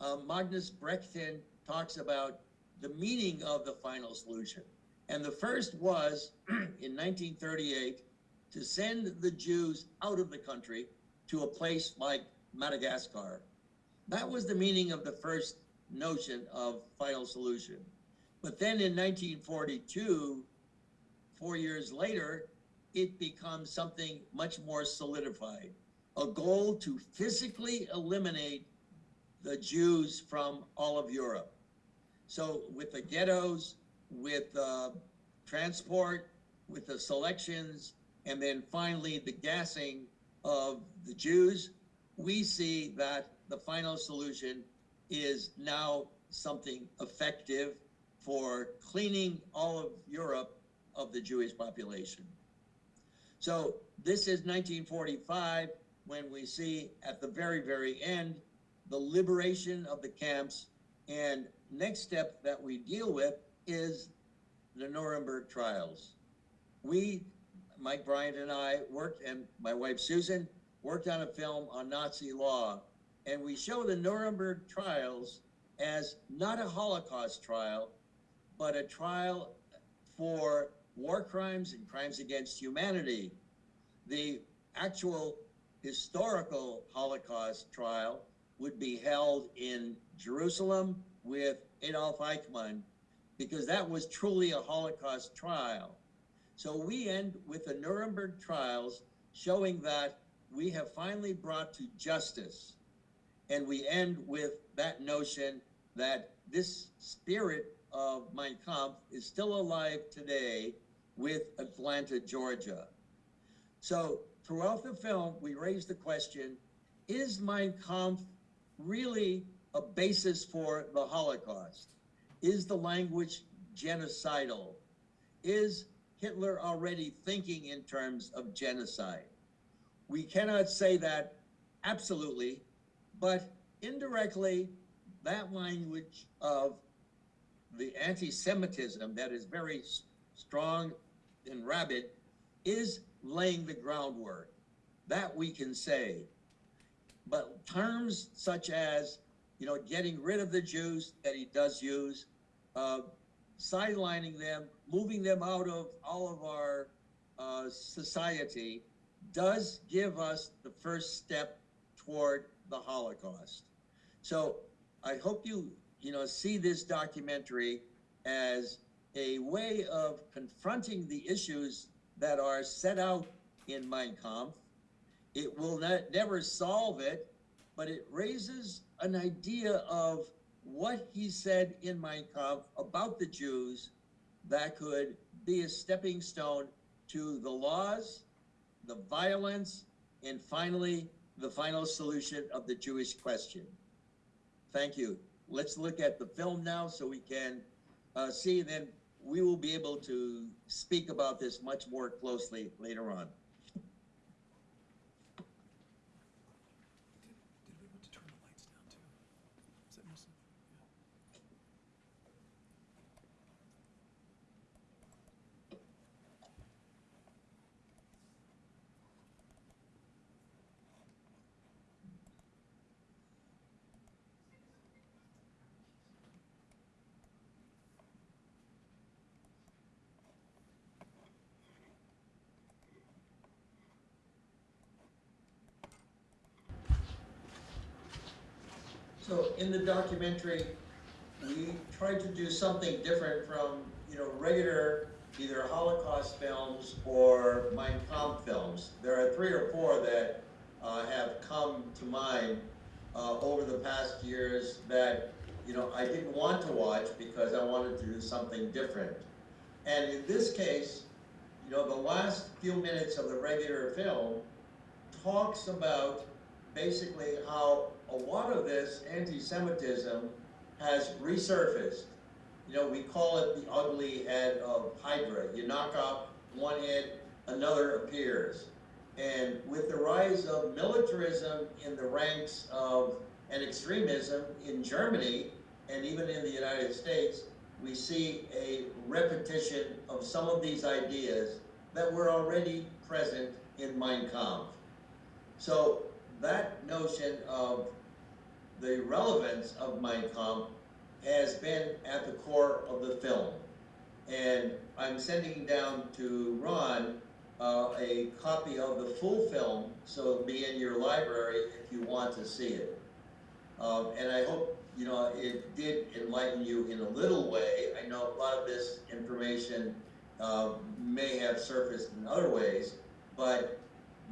S3: uh, Magnus Brechtken talks about the meaning of the final solution. And the first was in 1938 to send the Jews out of the country to a place like Madagascar. That was the meaning of the first notion of final solution. But then in 1942, four years later, it becomes something much more solidified a goal to physically eliminate the Jews from all of Europe. So, with the ghettos, with uh, transport, with the selections, and then finally the gassing of the Jews, we see that the final solution is now something effective for cleaning all of Europe of the Jewish population. So this is 1945 when we see at the very, very end the liberation of the camps. And next step that we deal with is the Nuremberg trials. We, Mike Bryant and I worked, and my wife Susan worked on a film on Nazi law. And we show the Nuremberg trials as not a Holocaust trial, but a trial for war crimes and crimes against humanity. The actual historical Holocaust trial would be held in Jerusalem with Adolf Eichmann because that was truly a Holocaust trial. So we end with the Nuremberg trials showing that we have finally brought to justice. And we end with that notion that this spirit of Mein Kampf is still alive today with Atlanta, Georgia. So throughout the film, we raise the question is Mein Kampf really a basis for the Holocaust? Is the language genocidal? Is Hitler already thinking in terms of genocide? We cannot say that absolutely, but indirectly, that language of the anti Semitism that is very strong and rabid is laying the groundwork. that we can say. But terms such as, you know, getting rid of the Jews that he does use, uh, sidelining them, moving them out of all of our uh, society, does give us the first step toward the Holocaust. So I hope you, you know, see this documentary as a way of confronting the issues that are set out in Mein Kampf. It will not, never solve it, but it raises an idea of what he said in Mein Kampf about the Jews that could be a stepping stone to the laws, the violence, and finally, the final solution of the Jewish question. Thank you. Let's look at the film now so we can uh, see, then we will be able to speak about this much more closely later on.
S2: Did we want to turn the lights down too? Is that missing?
S3: So in the documentary, we tried to do something different from, you know, regular either Holocaust films or Mein Kampf films. There are three or four that uh, have come to mind uh, over the past years that, you know, I didn't want to watch because I wanted to do something different. And in this case, you know, the last few minutes of the regular film talks about basically how a lot of this anti-Semitism has resurfaced. You know, we call it the ugly head of Hydra. You knock off one head, another appears. And with the rise of militarism in the ranks of and extremism in Germany and even in the United States, we see a repetition of some of these ideas that were already present in Mein Kampf. So that notion of the relevance of Mein Kampf has been at the core of the film. And I'm sending down to Ron uh, a copy of the full film, so it'll be in your library if you want to see it. Um, and I hope, you know, it did enlighten you in a little way. I know a lot of this information uh, may have surfaced in other ways, but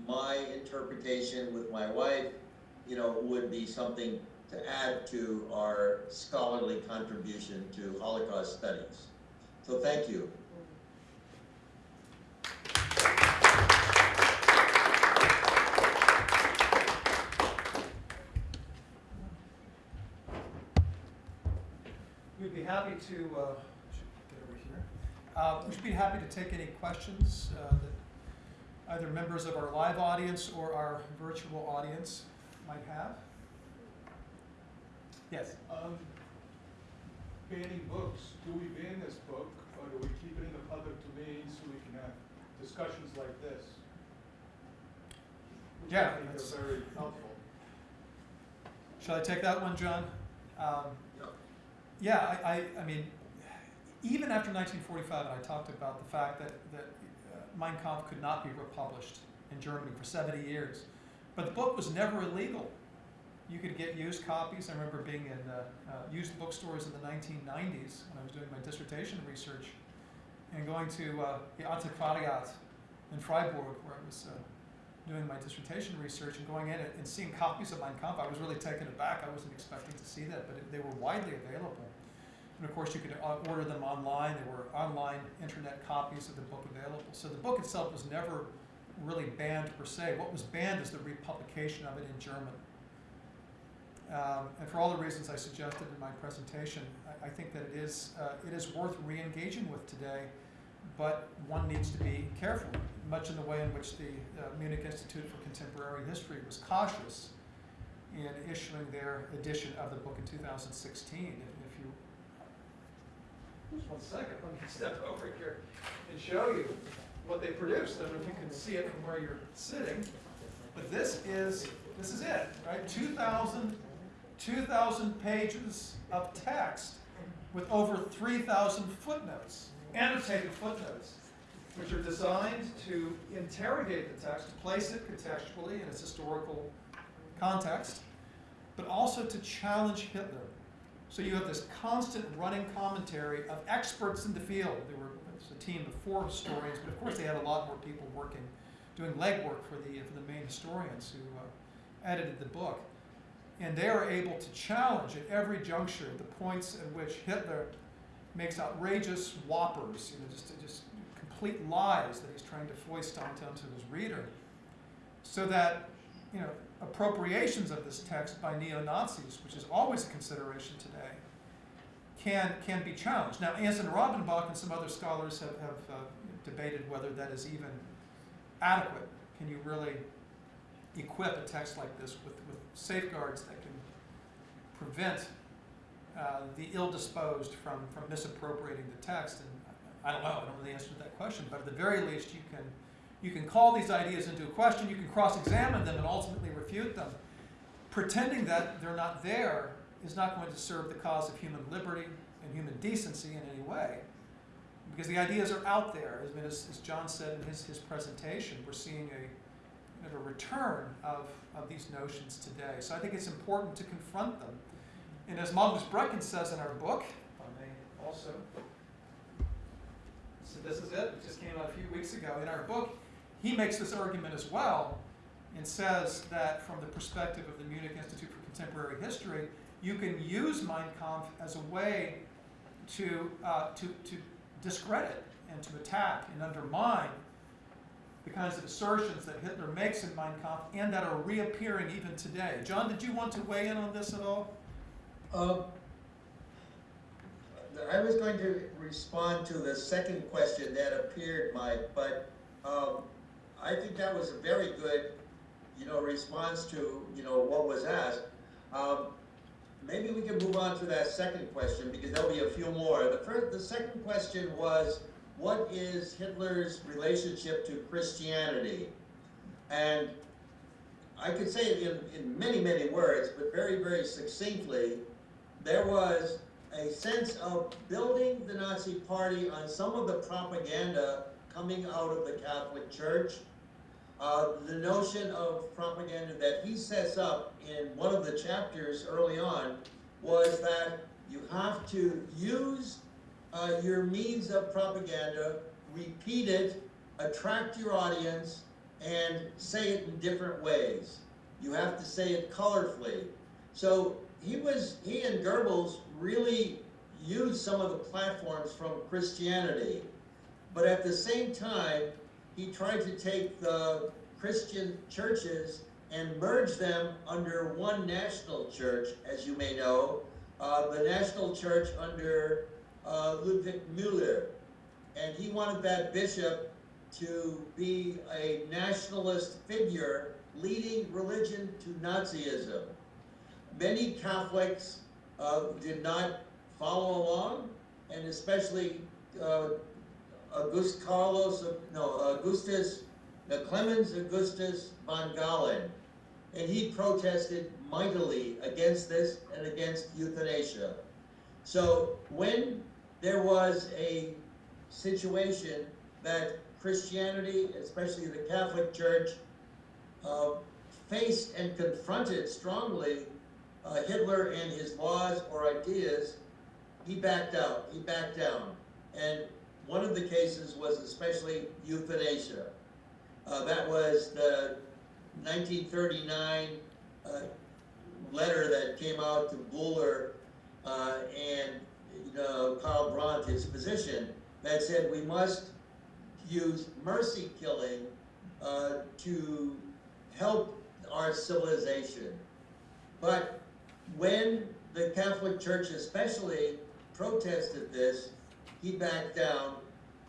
S3: my interpretation with my wife, you know, would be something to add to our scholarly contribution to Holocaust studies. So thank you.
S2: We'd be happy to, uh, get over here. Uh, We'd be happy to take any questions uh, that either members of our live audience or our virtual audience might have. Yes?
S4: Um, banning books, do we ban this book, or do we keep it in the public domain so we can have discussions like this? Which
S2: Yeah,
S4: I think
S2: that's-
S4: very helpful.
S2: Shall I take that one, John? Um, Yeah, I, I, I mean, even after 1945, and I talked about the fact that, that uh, Mein Kampf could not be republished in Germany for 70 years, but the book was never illegal. You could get used copies. I remember being in uh, uh, used bookstores in the 1990s when I was doing my dissertation research, and going to uh, the Antiquariat in Freiburg, where I was uh, doing my dissertation research and going in and seeing copies of Mein Kampf, I was really taken aback. I wasn't expecting to see that, but it, they were widely available. And of course, you could uh, order them online. There were online internet copies of the book available. So the book itself was never really banned per se. What was banned is the republication of it in German. Um, and for all the reasons I suggested in my presentation, I, I think that it is, uh, it is worth re-engaging with today, but one needs to be careful, much in the way in which the uh, Munich Institute for Contemporary History was cautious in issuing their edition of the book in 2016. If, you, just one second, let me step over here and show you what they produced. Know if you can see it from where you're sitting. but this is, this is it, right? 2,000, 2,000 pages of text with over 3,000 footnotes, annotated footnotes, which are designed to interrogate the text, to place it contextually in its historical context, but also to challenge Hitler. So you have this constant running commentary of experts in the field. There were was a team of four historians, but of course they had a lot more people working, doing legwork for the for the main historians who uh, edited the book, and they are able to challenge at every juncture the points at which Hitler makes outrageous whoppers, you know, just just complete lies that he's trying to foist onto, onto his reader, so that you know appropriations of this text by neo-Nazis, which is always a consideration today, can, can be challenged. Now, Anson Rabinbach and some other scholars have, have uh, debated whether that is even adequate. Can you really equip a text like this with, with safeguards that can prevent uh, the ill-disposed from, from misappropriating the text? And I don't know, I don't know the answer to that question, but at the very least, you can, you can call these ideas into question, you can cross-examine them and ultimately refute them. Pretending that they're not there is not going to serve the cause of human liberty and human decency in any way. Because the ideas are out there. As, as John said in his, his presentation, we're seeing a, a return of, of these notions today. So I think it's important to confront them. And as Magnus Brechtken says in our book, if I may also, so this is it, it just came out a few weeks ago. In our book, he makes this argument as well and says that from the perspective of the Munich Institute for Contemporary History, you can use Mein Kampf as a way to, uh, to, to discredit and to attack and undermine the kinds of assertions that Hitler makes in Mein Kampf and that are reappearing even today. John, did you want to weigh in on this at all?
S3: Um, I was going to respond to the second question that appeared, Mike, but um, I think that was a very good, you know, response to, you know, what was asked. Um, maybe we can move on to that second question because there'll be a few more. The first, the second question was, what is Hitler's relationship to Christianity? And I could say it in, in many, many words, but very, very succinctly, there was a sense of building the Nazi Party on some of the propaganda coming out of the Catholic Church. Uh, the notion of propaganda that he sets up in one of the chapters early on was that you have to use uh, your means of propaganda, repeat it, attract your audience, and say it in different ways. You have to say it colorfully. So he was, he and Goebbels really used some of the platforms from Christianity. But at the same time, he tried to take the Christian churches and merge them under one national church, as you may know, uh, the national church under uh, Ludwig Müller. And he wanted that bishop to be a nationalist figure leading religion to Nazism. Many Catholics uh, did not follow along, and especially uh, August Carlos, no, Augustus, uh, Clemens Augustus von Galen. And he protested mightily against this and against euthanasia. So when there was a situation that Christianity, especially the Catholic Church, uh, faced and confronted strongly uh, Hitler and his laws or ideas, he backed out, he backed down. And one of the cases was especially euthanasia. Uh, that was the 1939 uh, letter that came out to Bouhler uh, and you know, Karl Brandt, his physician, that said we must use mercy killing uh, to help our civilization. But when the Catholic Church especially protested this, he backed down,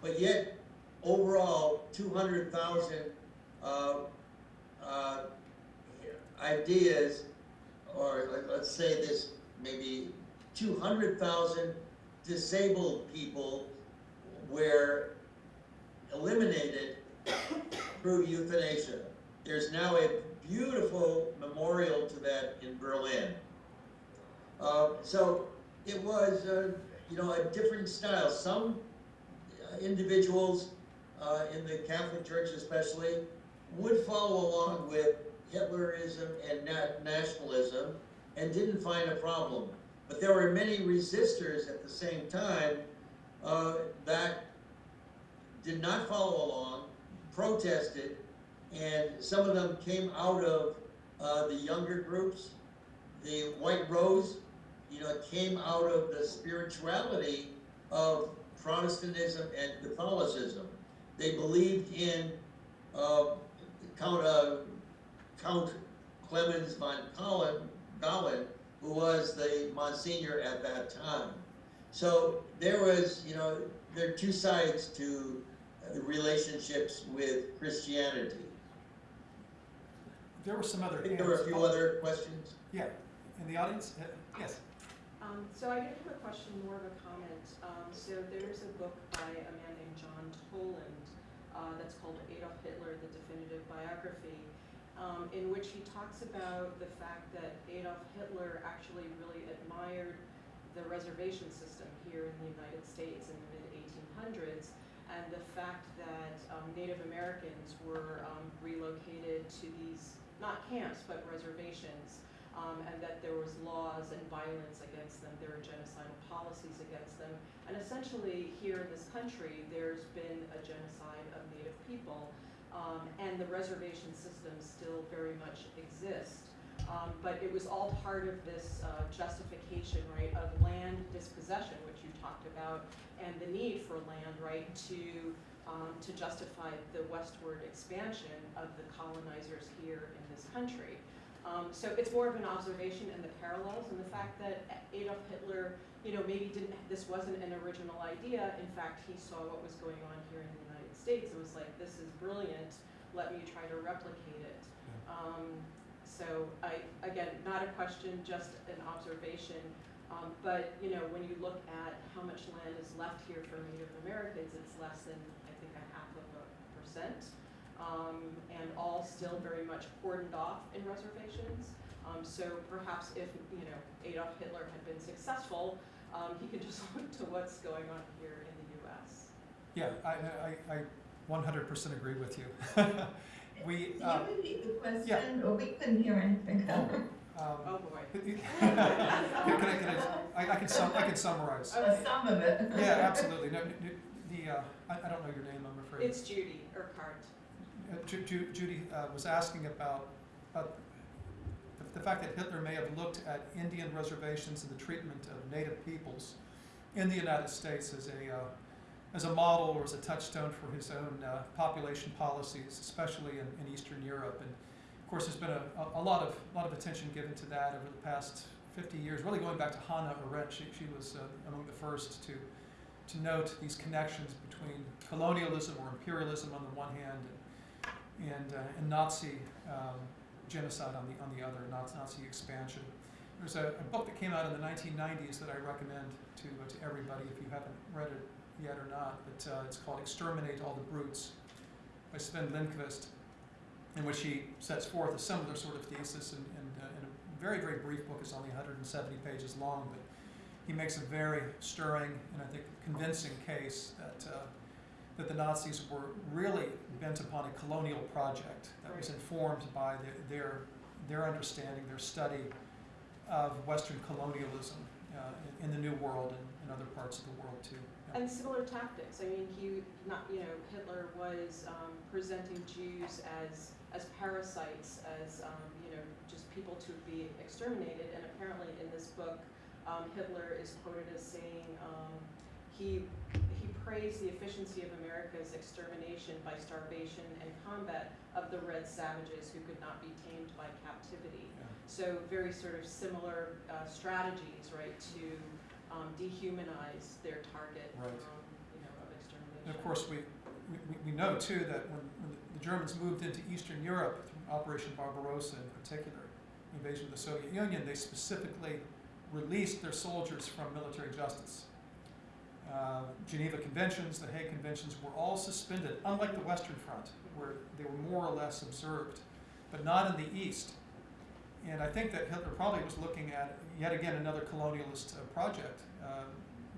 S3: but yet overall 200,000 uh, uh, ideas, or let's say this, maybe 200,000 disabled people were eliminated through euthanasia. There's now a beautiful memorial to that in Berlin. Uh, so it was, uh, you know, a different style. Some uh, individuals uh, in the Catholic Church, especially, would follow along with Hitlerism and nationalism and didn't find a problem. But there were many resistors at the same time uh, that did not follow along, protested, and some of them came out of uh, the younger groups. The White Rose, you know, came out of the spirituality of Protestantism and Catholicism. They believed in uh, Count, uh, Count Clemens von Collin, Gollin, who was the Monsignor at that time. So there was, you know, there are two sides to uh, relationships with Christianity.
S2: There were some other
S3: I think there were a few other questions.
S2: Yeah, in the audience? Uh, Yes.
S5: Um, so I didn't have a question, more of a comment. Um, so there's a book by a man named John Toland uh, that's called Adolf Hitler: The Definitive Biography, um, in which he talks about the fact that Adolf Hitler actually really admired the reservation system here in the United States in the mid 1800s, and the fact that um, Native Americans were um, relocated to these not camps but reservations um, and that there was laws and violence against them, there were genocidal policies against them. And essentially, here in this country, there's been a genocide of Native people, um, and the reservation system still very much exists. Um, but it was all part of this uh, justification, right, of land dispossession, which you talked about, and the need for land, right, to um, to justify the westward expansion of the colonizers here in this country. Um, so it's more of an observation and the parallels and the fact that Adolf Hitler, you know, maybe didn't, this wasn't an original idea. In fact, he saw what was going on here in the United States and was like, this is brilliant, let me try to replicate it. Um, so I, again, not a question, just an observation. Um, but, you know, when you look at how much land is left here for Native Americans, it's less than, I think, a half of a percent um, and all still very much cordoned off in reservations. Um, so perhaps if, you know, Adolf Hitler had been successful, um, he can just look to what's going on here in the US.
S2: Yeah, I, I, I 100% agree with you. We,
S6: Can
S2: uh,
S6: you repeat the question, or we couldn't hear anything?
S2: um,
S5: Oh, boy.
S2: can I, can I, I I can sum, I can summarize.
S6: Uh, Some of it.
S2: Yeah, absolutely. No, n- n- the, uh, I, I don't know your name, I'm afraid.
S5: It's Judy Urquhart.
S2: Uh, Ju- Ju- Judy uh, was asking about, about the, fact that Hitler may have looked at Indian reservations and the treatment of native peoples in the United States as a, uh, as a model or as a touchstone for his own uh, population policies, especially in, in Eastern Europe. And of course, there's been a, a, a lot of lot of attention given to that over the past 50 years, really going back to Hannah Arendt. She, she was uh, among the first to, to note these connections between colonialism or imperialism on the one hand and, and, uh, and Nazi um, genocide on the, on the other, Nazi, expansion. There's a, a book that came out in the 1990s that I recommend to, uh, to everybody if you haven't read it yet or not, but uh, it's called Exterminate All the Brutes by Sven Lindqvist, in which he sets forth a similar sort of thesis in, in, uh, in a very, very brief book. It's only 170 pages long, but he makes a very stirring and I think convincing case that, uh, that the Nazis were really bent upon a colonial project that was informed by their, their, their understanding, their study of Western colonialism uh, in, in the New World and in other parts of the world too. Yeah.
S5: And similar tactics. I mean, he not you know Hitler was um, presenting Jews as as parasites, as um, you know just people to be exterminated. And apparently, in this book, um, Hitler is quoted as saying um, he he praised the efficiency of America's extermination by starvation and combat of the red savages who could not be tamed by captivity.
S2: Yeah.
S5: So very sort of similar uh, strategies, right, to um, dehumanize their target,
S2: Right.
S5: um, you know, of extermination.
S2: And of course, we, we, we know too that when, when the Germans moved into Eastern Europe, through Operation Barbarossa in particular, invasion of the Soviet Union, they specifically released their soldiers from military justice. Uh, Geneva Conventions, the Hague Conventions were all suspended, unlike the Western Front, where they were more or less observed. but not in the East. And I think that Hitler probably was looking at, yet again, another colonialist uh, project. Uh,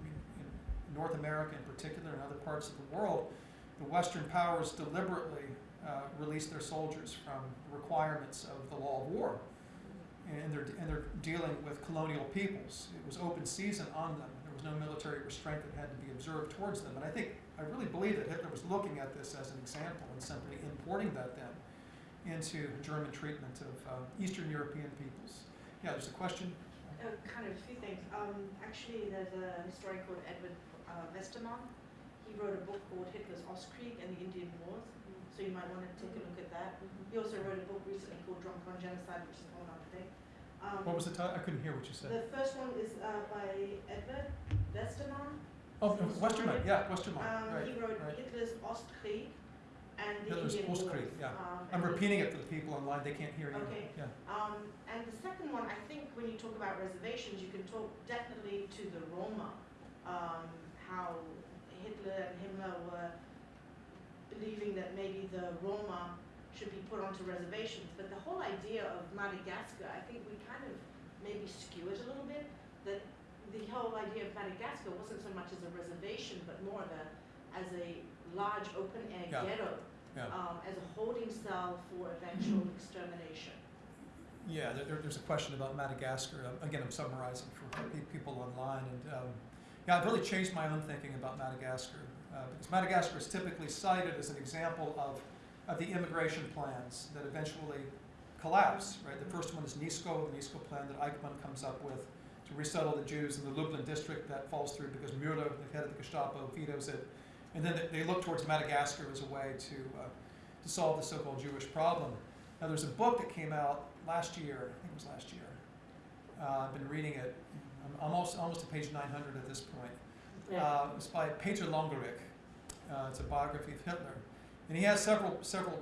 S2: in North America in particular and other parts of the world, the Western powers deliberately uh, released their soldiers from the requirements of the law of war. And they're, and they're dealing with colonial peoples. It was open season on them. There was no military restraint that had to be observed towards them. And I think, I really believe that Hitler was looking at this as an example and simply importing that then into German treatment of uh, Eastern European peoples. Yeah, there's a question?
S7: Uh, kind of a few things. Um, actually, there's a historian called Edward uh, Westermann. He wrote a book called Hitler's Ostkrieg and the Indian Wars. So you might want to take a look at that. He also wrote a book recently called Drunk on Genocide, which is whole other thing. Um,
S2: What was the title? I couldn't hear what you said.
S7: The first one is uh, by Edward Westermann.
S2: Oh, uh, Westermann, yeah, Westermann,
S7: Um,
S2: right,
S7: he wrote
S2: right.
S7: Hitler's Ostkrieg and the
S2: Hitler's
S7: Indian
S2: Ostkrieg,
S7: Wars.
S2: yeah.
S7: Um,
S2: I'm
S7: and the-
S2: repeating it for the people online, they can't hear you.
S7: Okay.
S2: Yeah.
S7: Um, and the second one, I think when you talk about reservations, you can talk definitely to the Roma, um, how Hitler and Himmler were believing that maybe the Roma should be put onto reservations. But the whole idea of Madagascar, I think we kind of maybe skew it a little bit, that the whole idea of Madagascar wasn't so much as a reservation, but more of a, as a large open-air
S2: Yeah.
S7: ghetto,
S2: Yeah.
S7: um, as a holding cell for eventual extermination.
S2: Yeah, there- there, there's a question about Madagascar. Uh, Again, I'm summarizing for people online, and um, yeah, I've really changed my own thinking about Madagascar uh, because Madagascar is typically cited as an example of, of the immigration plans that eventually collapse. Right, the first one is Nisko, the Nisko plan that Eichmann comes up with to resettle the Jews in the Lublin district. That falls through because Müller, the head of the Gestapo, vetoes it, and then they, they look towards Madagascar as a way to uh, to solve the so-called Jewish problem. Now, there's a book that came out last year, I think it was last year. Uh, I've been reading it. I'm almost, almost to page 900 at this point. Uh, it's by Peter Longerich. Uh, it's a biography of Hitler. And he has several, several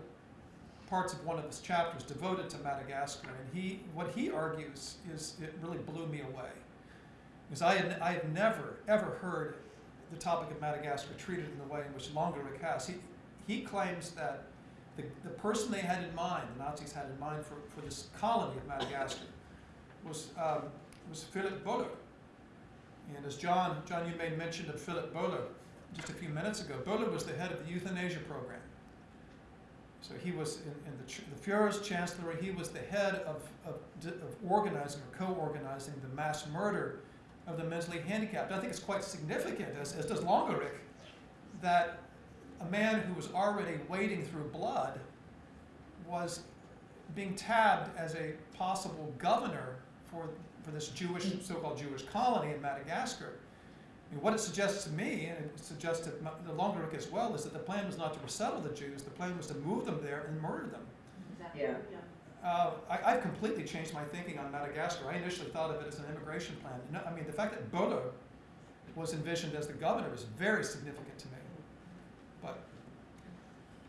S2: parts of one of his chapters devoted to Madagascar. And he, what he argues is, it really blew me away. Because I had, I had never, ever heard the topic of Madagascar treated in the way in which Longerich has. He, he claims that the, the person they had in mind, the Nazis had in mind for, for this colony of Madagascar, was, um, was Philip Bouhler. And as John, John, you made mention of Philip Bouhler just a few minutes ago, Bouhler was the head of the euthanasia program. So he was in, in the, the Fuhrer's chancellery, he was the head of, of, of organizing or co-organizing the mass murder of the mentally handicapped. I think it's quite significant, as, as does Longerich, that a man who was already wading through blood was being tabbed as a possible governor for, for this Jewish, mm. so-called Jewish colony in Madagascar. I mean, what it suggests to me, and it suggests to M- the Longerich as well, is that the plan was not to resettle the Jews, the plan was to move them there and murder them.
S7: Exactly,
S6: Yeah.
S7: yeah.
S2: Uh, I, I've completely changed my thinking on Madagascar. I initially thought of it as an immigration plan. No, I mean, the fact that Bouhler was envisioned as the governor is very significant to me. But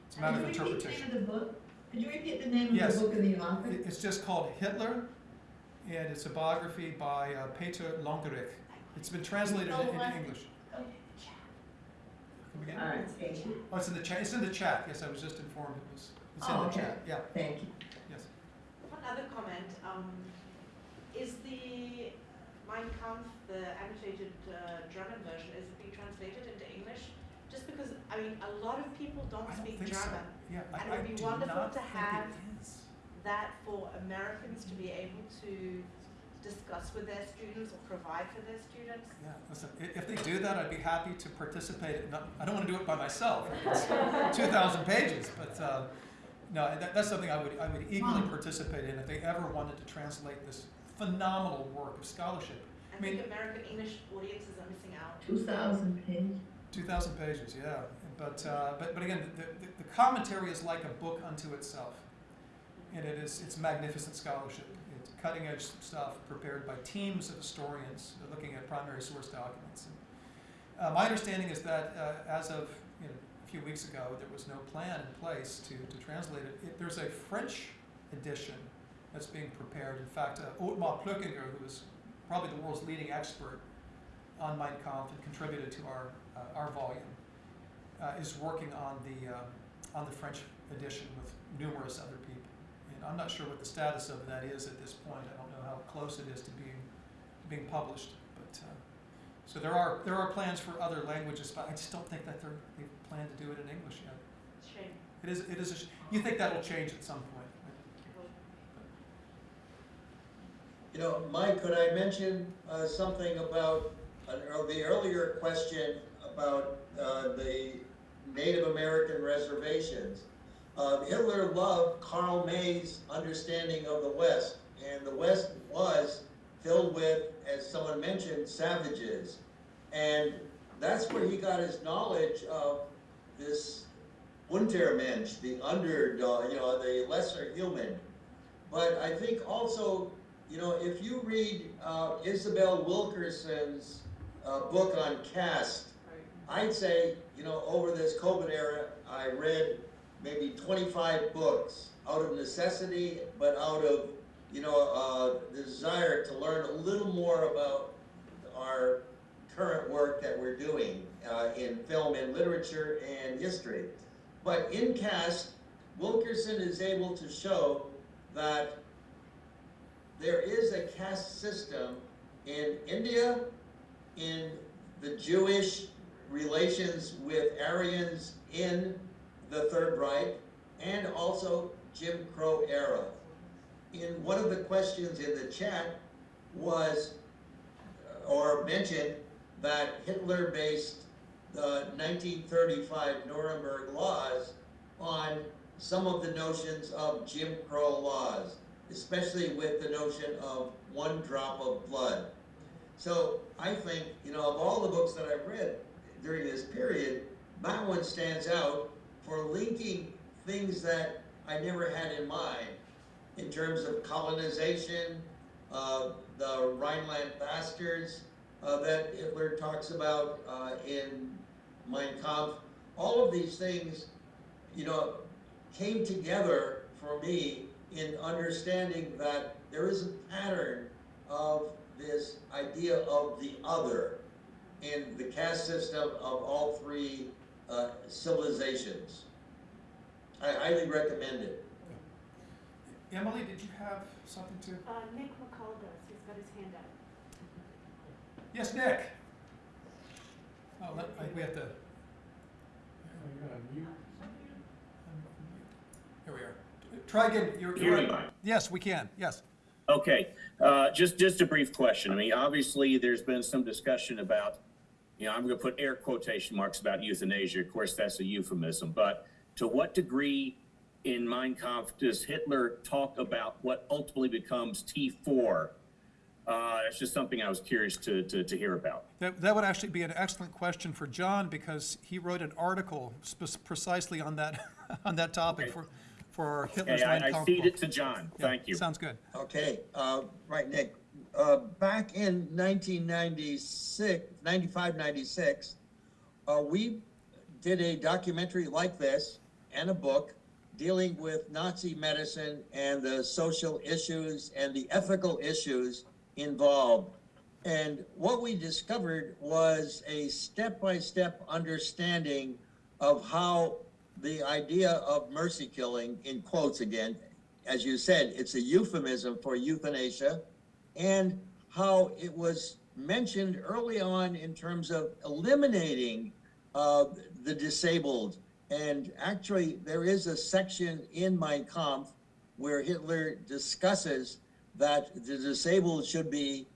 S2: it's a matter of
S6: Could you repeat the
S2: interpretation.
S6: name of the book? Could you repeat the name
S2: Yes.
S6: of the book of the author?
S2: It's just called Hitler, and it's a biography by uh, Peter Longerich. It's been translated
S6: Oh,
S2: into? English.
S6: Oh,
S2: Come again?
S6: All right, thank.
S2: Oh, it's in the chat. It's in the chat. Yes, I was just informed it was. It's in
S6: Oh,
S2: the
S6: okay.
S2: chat. Yeah.
S6: Thank you.
S2: Yes.
S7: One other comment, um, is the Mein Kampf, the annotated uh, German version, is it being translated into English? Just because, I mean, a lot of people don't
S2: I don't
S7: speak
S2: think so.
S7: German.
S2: Yeah. I,
S7: And it would be
S2: do
S7: wonderful
S2: not
S7: to
S2: think
S7: have-
S2: it is.
S7: That for Americans to be able to discuss with their students or provide for their students.
S2: Yeah, listen, if they do that, I'd be happy to participate. Not, I don't want to do it by myself. It's 2,000 pages, but uh, no, that, that's something I would, I would eagerly
S6: Wow.
S2: participate in if they ever wanted to translate this phenomenal work of scholarship.
S7: I
S2: I mean-
S7: think American English audiences are missing out.
S6: Two thousand page.
S2: 2,000 pages, yeah. But, uh, but, but again, the, the, the commentary is like a book unto itself. And it is, it's magnificent scholarship. Cutting edge stuff prepared by teams of historians looking at primary source documents. And, uh, my understanding is that uh, as of you know, a few weeks ago, there was no plan in place to, to translate it. it. There's a French edition that's being prepared. In fact, uh, Othmar Plöckinger, who is probably the world's leading expert on Mein Kampf and contributed to our, uh, our volume, uh, is working on the, uh, on the French edition with numerous other I'm not sure what the status of that is at this point. I don't know how close it is to being, being published, but, uh, so there are, there are plans for other languages, but I just don't think that they're, they plan to do it in English yet.
S7: Shame.
S2: It is, it is, a sh- you think that'll change at some point?
S3: You know, Mike, could I mention uh, something about, uh, the earlier question about uh, the Native American reservations? Uh, Hitler loved Karl May's understanding of the West, and the West was filled with, as someone mentioned, savages. And that's where he got his knowledge of this Untermensch, the underdog, you know, the lesser human. But I think also, you know, if you read uh, Isabel Wilkerson's uh, book on caste, I'd say, you know, over this COVID era, I read maybe 25 books out of necessity, but out of, you know, uh, desire to learn a little more about our current work that we're doing uh, in film and literature and history. But in Caste, Wilkerson is able to show that there is a caste system in India, in the Jewish relations with Aryans in the Third Reich, and also Jim Crow era. In one of the questions in the chat was, uh, or mentioned, that Hitler based the 1935 Nuremberg laws on some of the notions of Jim Crow laws, especially with the notion of one drop of blood. So I think, you know, of all the books that I've read during this period, that one stands out for linking things that I never had in mind in terms of colonization, uh, the Rhineland bastards uh, that Hitler talks about uh, in Mein Kampf. All of these things, you know, came together for me in understanding that there is a pattern of this idea of the other in the caste system of all three uh, civilizations. I highly recommend it.
S2: Emily, did you have something to?
S8: Uh, Nick McCall does, he's got his hand up.
S2: Yes, Nick? Oh, let, I we have to. Here we are. Try again, you're, you're,
S9: me, Mike?
S2: yes, we can, yes.
S9: Okay, uh, just, just a brief question. I mean, obviously, there's been some discussion about, you know, I'm gonna put air quotation marks about euthanasia. Of course, that's a euphemism, but to what degree in Mein Kampf does Hitler talk about what ultimately becomes T4? Uh, it's just something I was curious to, to, to hear about.
S2: That, that would actually be an excellent question for John, because he wrote an article spec- precisely on that, on that topic
S9: Okay.
S2: for, for Hitler's
S9: Okay,
S2: Mein
S9: I, I
S2: Kampf book.
S9: it to John.
S2: Yeah,
S9: Thank you.
S2: Sounds good.
S3: Okay, uh, right, Nick. Uh, back in 1996, 95, 96, uh, we did a documentary like this and a book dealing with Nazi medicine and the social issues and the ethical issues involved. And what we discovered was a step-by-step understanding of how the idea of mercy killing, in quotes again, as you said, it's a euphemism for euthanasia, and how it was mentioned early on in terms of eliminating uh, the disabled. And actually, there is a section in Mein Kampf where Hitler discusses that the disabled should be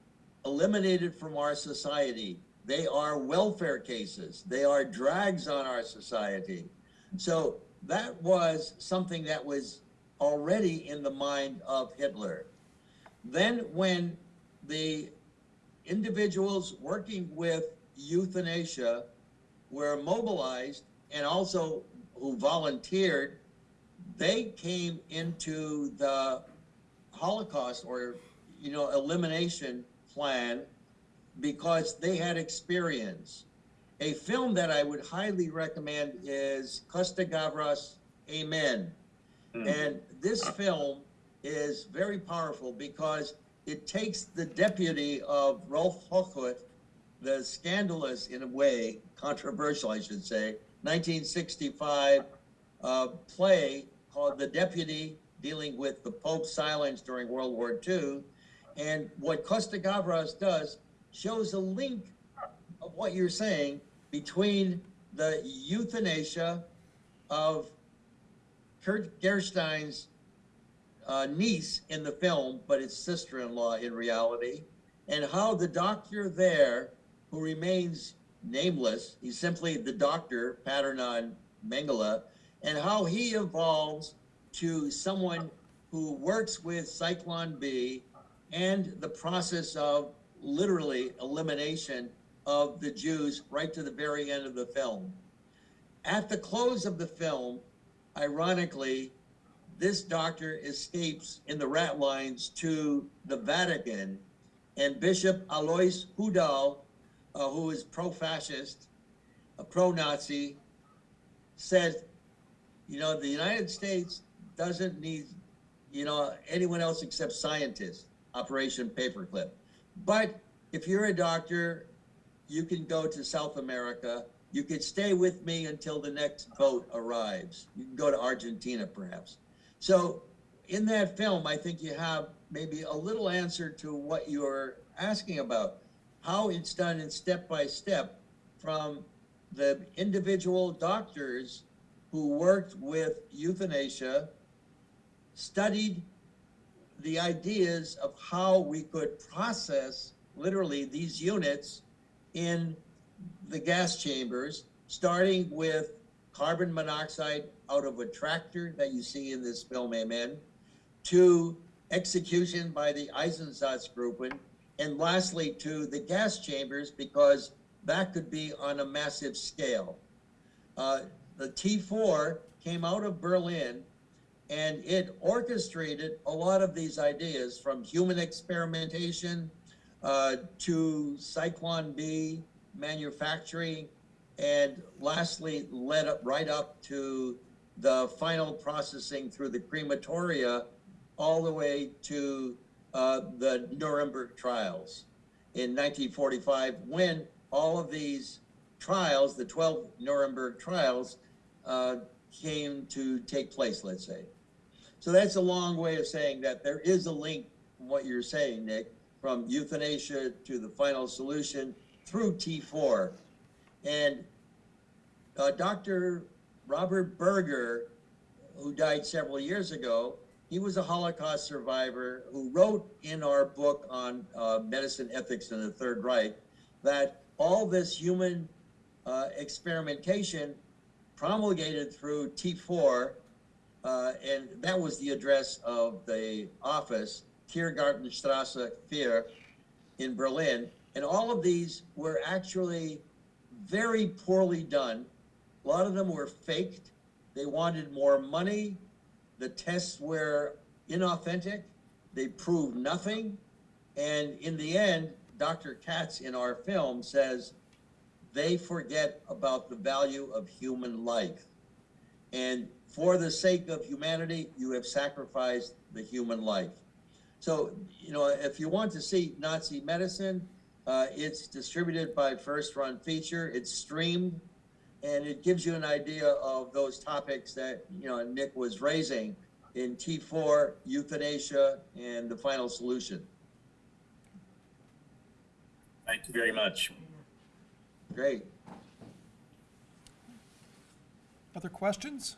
S3: eliminated from our society. They are welfare cases. They are drags on our society. So that was something that was already in the mind of Hitler. Then when the individuals working with euthanasia were mobilized and also who volunteered, they came into the Holocaust or, you know, elimination plan because they had experience. A film that I would highly recommend is Costa Gavras, Amen.
S9: Hmm.
S3: And this film is very powerful because it takes the deputy of Rolf Hochhuth, the scandalous, in a way, controversial, I should say, 1965 uh, play called The Deputy dealing with the Pope's silence during World War II. And what Costa Gavras does shows a link of what you're saying between the euthanasia of Kurt Gerstein's uh, niece in the film, but it's sister-in-law in reality, and how the doctor there, who remains nameless, he's simply the doctor, Paternon Mengele, and how he evolves to someone who works with Zyklon B and the process of literally elimination of the Jews right to the very end of the film. At the close of the film, ironically, this doctor escapes in the rat lines to the Vatican, and Bishop Alois Hudal, uh, who is pro-fascist, a pro-Nazi, says, you know, the United States doesn't need, you know, anyone else except scientists. Operation Paperclip. But if you're a doctor, you can go to South America. You could stay with me until the next boat arrives. You can go to Argentina, perhaps. So, in that film, I think you have maybe a little answer to what you're asking about how it's done in step by step from the individual doctors who worked with euthanasia, studied the ideas of how we could process literally these units in the gas chambers, starting with carbon monoxide out of a tractor that you see in this film, Amen, to execution by the Einsatzgruppen, and lastly to the gas chambers because that could be on a massive scale. Uh, the T4 came out of Berlin and it orchestrated a lot of these ideas from human experimentation uh, to Zyklon B manufacturing, and lastly, led up right up to the final processing through the crematoria, all the way to uh, the Nuremberg trials in 1945, when all of these trials, the 12 Nuremberg trials, uh, came to take place, let's say. So that's a long way of saying that there is a link from what you're saying, Nick, from euthanasia to the final solution through T4. And uh, Dr. Robert Berger, who died several years ago, he was a Holocaust survivor who wrote in our book on uh, medicine ethics in the Third Reich that all this human uh, experimentation promulgated through T4 uh, and that was the address of the office, Tiergartenstrasse 4 in Berlin. And all of these were actually very poorly done. A lot of them were faked. They wanted more money. The tests were inauthentic. They proved nothing. And in the end, Dr. Katz in our film says they forget about the value of human life. And for the sake of humanity, you have sacrificed the human life. So, you know, if you want to see Nazi medicine, uh, it's distributed by First Run Feature. It's streamed, and it gives you an idea of those topics that you know Nick was raising in T4, euthanasia, and the final solution.
S9: Thank you very much.
S3: Great.
S2: Other questions?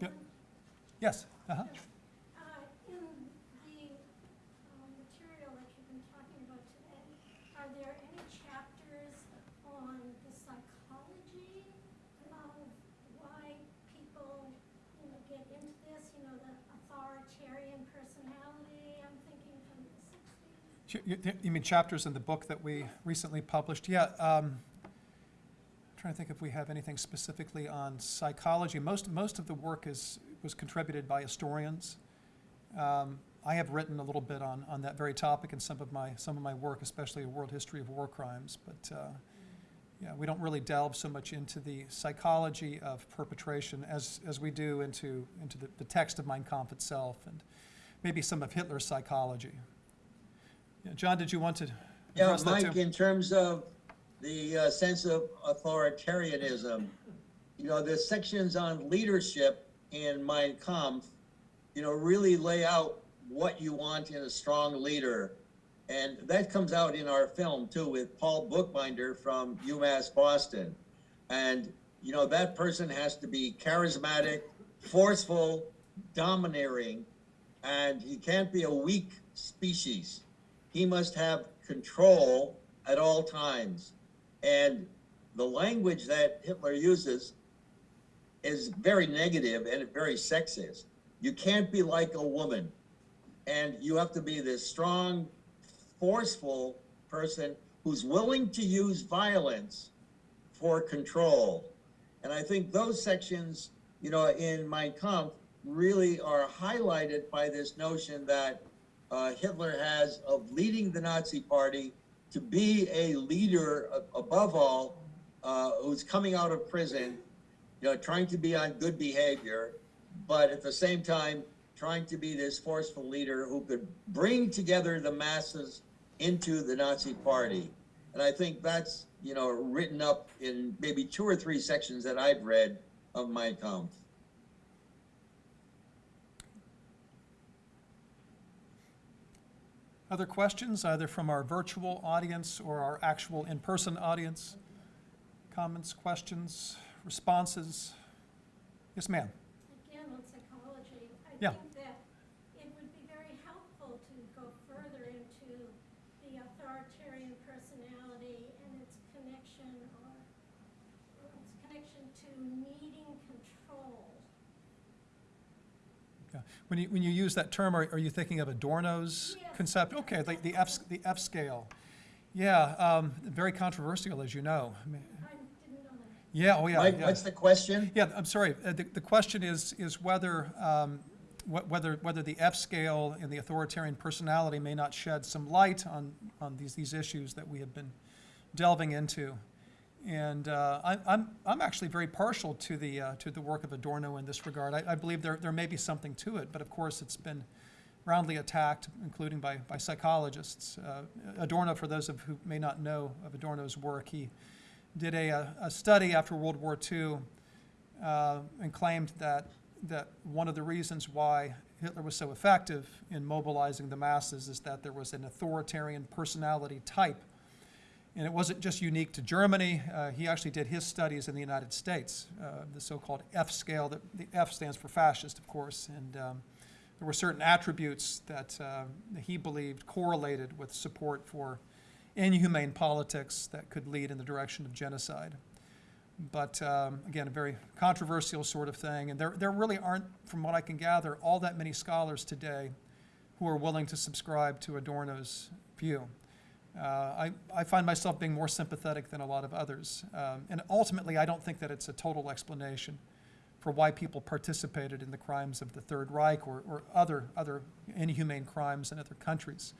S2: Yep. Yes, uh-huh.
S8: Uh, in the, um, material that you've been talking about today, are there any chapters on the psychology of why people, you know, get into this, you know, the authoritarian personality, I'm thinking from the sixties?
S2: Ch- You mean chapters in the book that we recently published? Yeah. um, Trying to think if we have anything specifically on psychology. Most, most of the work is, was contributed by historians. Um, I have written a little bit on, on that very topic in some of my, some of my work, especially a world history of war crimes. But, uh, yeah, we don't really delve so much into the psychology of perpetration as, as we do into, into the, the text of Mein Kampf itself and maybe some of Hitler's psychology. Yeah, John, did you want to
S3: Yeah, Mike, in terms of the uh, sense of authoritarianism, you know, the sections on leadership in Mein Kampf, you know, really lay out what you want in a strong leader. And that comes out in our film too with Paul Bookbinder from UMass Boston. And, you know, that person has to be charismatic, forceful, domineering, and he can't be a weak species. He must have control at all times. And the language that Hitler uses is very negative and very sexist. You can't be like a woman. And you have to be this strong, forceful person who's willing to use violence for control. And I think those sections, you know, in Mein Kampf really are highlighted by this notion that Hitler has of leading the Nazi party to be a leader above all, uh, who's coming out of prison, you know, trying to be on good behavior, but at the same time, trying to be this forceful leader who could bring together the masses into the Nazi party. And I think that's, you know, written up in maybe two or three sections that I've read of Mein Kampf.
S2: Other questions, either from our virtual audience or our actual in-person audience? Comments, questions, responses? Yes, ma'am.
S8: Again, on psychology, I
S2: Yeah.
S8: think that it would be very helpful to go further into the authoritarian personality and its connection or or its connection to needing control.
S2: Yeah. When you, when you use that term, are, are you thinking of Adorno's
S8: Yes.
S2: concept? Okay, like the F, the F scale. Yeah, um, very controversial, as you know. I mean,
S8: I didn't know that.
S2: Yeah, oh yeah.
S3: Mike,
S2: yeah.
S3: what's the question?
S2: Yeah, I'm sorry. Uh, The, the question is, is whether, um, wh- whether, whether the F scale and the authoritarian personality may not shed some light on, on these, these issues that we have been delving into. And uh, I, I'm, I'm actually very partial to the, uh, to the work of Adorno in this regard. I, I believe there, there may be something to it, but of course it's been roundly attacked, including by, by psychologists. Uh, Adorno, for those of who may not know of Adorno's work, he did a, a- study after World War II uh, and claimed that, that one of the reasons why Hitler was so effective in mobilizing the masses is that there was an authoritarian personality type. And it wasn't just unique to Germany. Uh, he actually did his studies in the United States, uh, the so-called F scale. That the F stands for fascist, of course. And um, there were certain attributes that uh, he believed correlated with support for inhumane politics that could lead in the direction of genocide. But um, again, a very controversial sort of thing. And there, there really aren't, from what I can gather, all that many scholars today who are willing to subscribe to Adorno's view. Uh, I, I find myself being more sympathetic than a lot of others. Um, and ultimately, I don't think that it's a total explanation for why people participated in the crimes of the Third Reich or, or other, other inhumane crimes in other countries.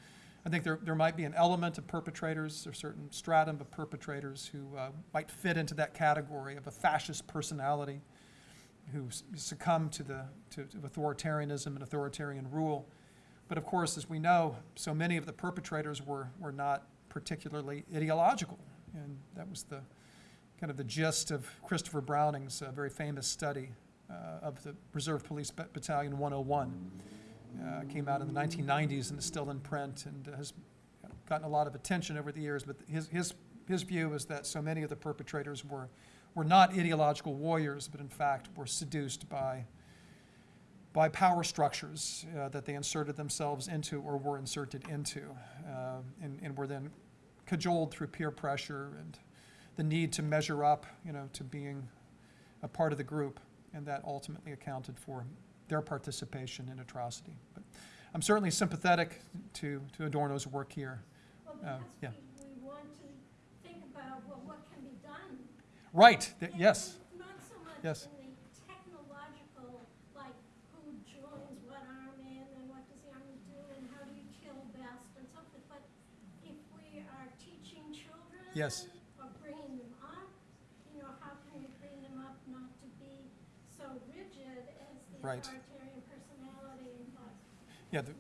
S2: I think there, there might be an element of perpetrators, or certain stratum of perpetrators who uh, might fit into that category of a fascist personality who succumbed to the to, to authoritarianism and authoritarian rule. But of course, as we know, so many of the perpetrators were, were not particularly ideological. And that was the kind of the gist of Christopher Browning's uh, very famous study uh, of the Reserve Police Bat- Battalion 101. Uh, came out in the 1990s and is still in print and has gotten a lot of attention over the years. But his, his, his view is that so many of the perpetrators were, were not ideological warriors, but in fact were seduced by, by power structures uh, that they inserted themselves into or were inserted into, uh, and, and were then cajoled through peer pressure and the need to measure up, you know, to being a part of the group, and that ultimately accounted for their participation in atrocity. But I'm certainly sympathetic to, to Adorno's work here.
S8: Well,
S2: Uh, yeah.
S8: we, want to think about, well, what can be done?
S2: Right, th-
S8: And
S2: yes,
S8: Not so much
S2: Yes.
S8: in the technological, like who joins what army and then what does the army do and how do you kill best and so forth. But if we are teaching children.
S2: Yes.
S8: Or bringing them up, you know, how can we bring them up not to be so rigid as the
S2: Right.
S8: authoritarian personality implies?
S2: yeah, the,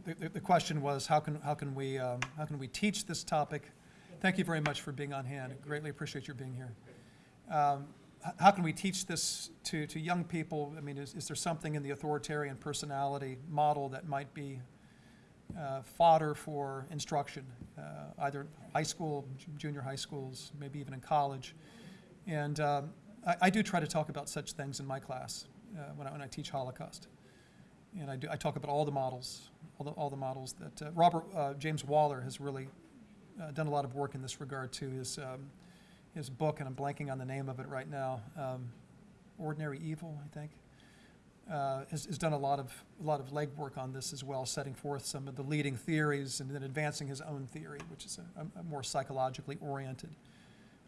S2: the, the, the question was, how can, how can we, um, how can we teach this topic? Thank you very much for being on hand, greatly appreciate your being here. Um, how can we teach this to, to young people? I mean, is, is there something in the authoritarian personality model that might be uh, fodder for instruction, uh, either high school, junior high schools, maybe even in college? And um, I, I do try to talk about such things in my class uh, when, I, when I teach Holocaust. And I, do, I talk about all the models, all the, all the models that uh, Robert uh, James Waller has really done a lot of work in this regard to his, um, his book, and I'm blanking on the name of it right now. Um, Ordinary Evil, I think, uh, has, has done a lot of a lot of legwork on this as well, setting forth some of the leading theories and then advancing his own theory, which is a, a more psychologically oriented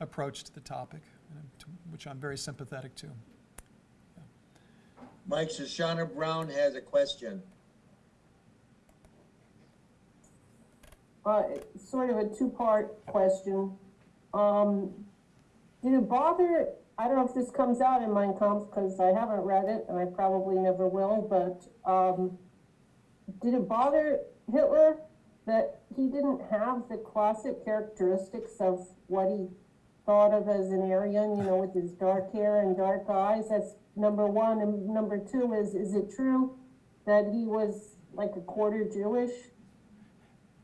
S2: approach to the topic, and to, which I'm very sympathetic to.
S3: Mike Shoshana Brown has a question.
S10: Uh, it's sort of a two-part question. Um, did it bother, I don't know if this comes out in Mein Kampf, because I haven't read it, and I probably never will, but, um, did it bother Hitler that he didn't have the classic characteristics of what he thought of as an Aryan, you know, with his dark hair and dark eyes? That's number one. And number two is, is it true that he was like a quarter Jewish?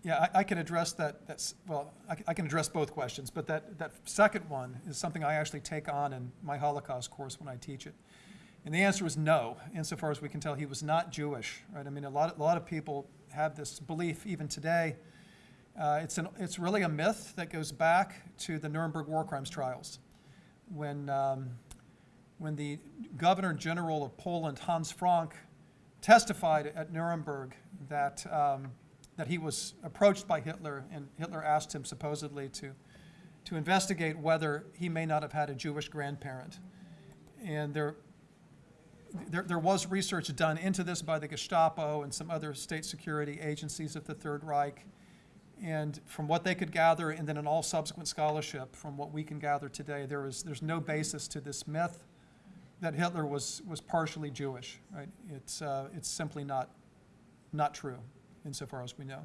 S2: Yeah, I, I can address that. That's well, I can address both questions, but that that second one is something I actually take on in my Holocaust course when I teach it. And the answer is no, insofar as we can tell, he was not Jewish, right? I mean, a lot, a lot of people have this belief even today. Uh, it's an, it's really a myth that goes back to the Nuremberg war crimes trials, when um, when the Governor General of Poland, Hans Frank, testified at Nuremberg that, um, that he was approached by Hitler, and Hitler asked him supposedly to, to investigate whether he may not have had a Jewish grandparent. And there, there, there was research done into this by the Gestapo and some other state security agencies of the Third Reich. And from what they could gather, and then in all subsequent scholarship, from what we can gather today, there is, there's no basis to this myth that Hitler was, was partially Jewish, right? It's, uh, it's simply not, not true, insofar as we know.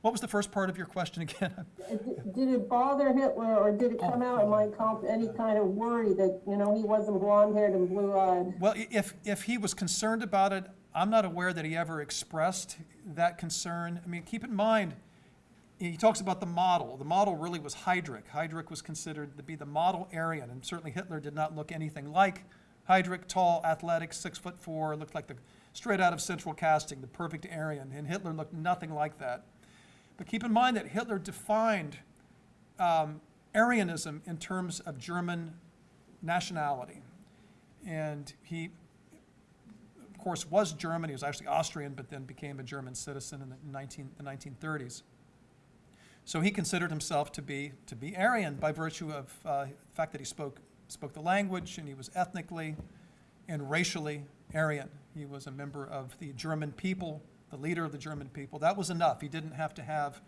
S2: What was the first part of your question again?
S10: Did it bother Hitler, or did it oh. come out in Mein Kampf, any kind of worry that, you know, he wasn't blonde-haired and blue-eyed?
S2: Well, if, if he was concerned about it, I'm not aware that he ever expressed that concern. I mean, keep in mind, he talks about the model. The model really was Heydrich. Heydrich was considered to be the model Aryan, and certainly Hitler did not look anything like Heydrich, tall, athletic, six foot four, looked like the straight out of central casting, the perfect Aryan, and Hitler looked nothing like that. But keep in mind that Hitler defined um, Aryanism in terms of German nationality. And he, of course, was German. He was actually Austrian, but then became a German citizen in the 19, the 1930s. So he considered himself to be, to be Aryan by virtue of uh, the fact that he spoke, spoke the language and he was ethnically and racially Aryan. He was a member of the German people, the leader of the German people. That was enough. He didn't have to have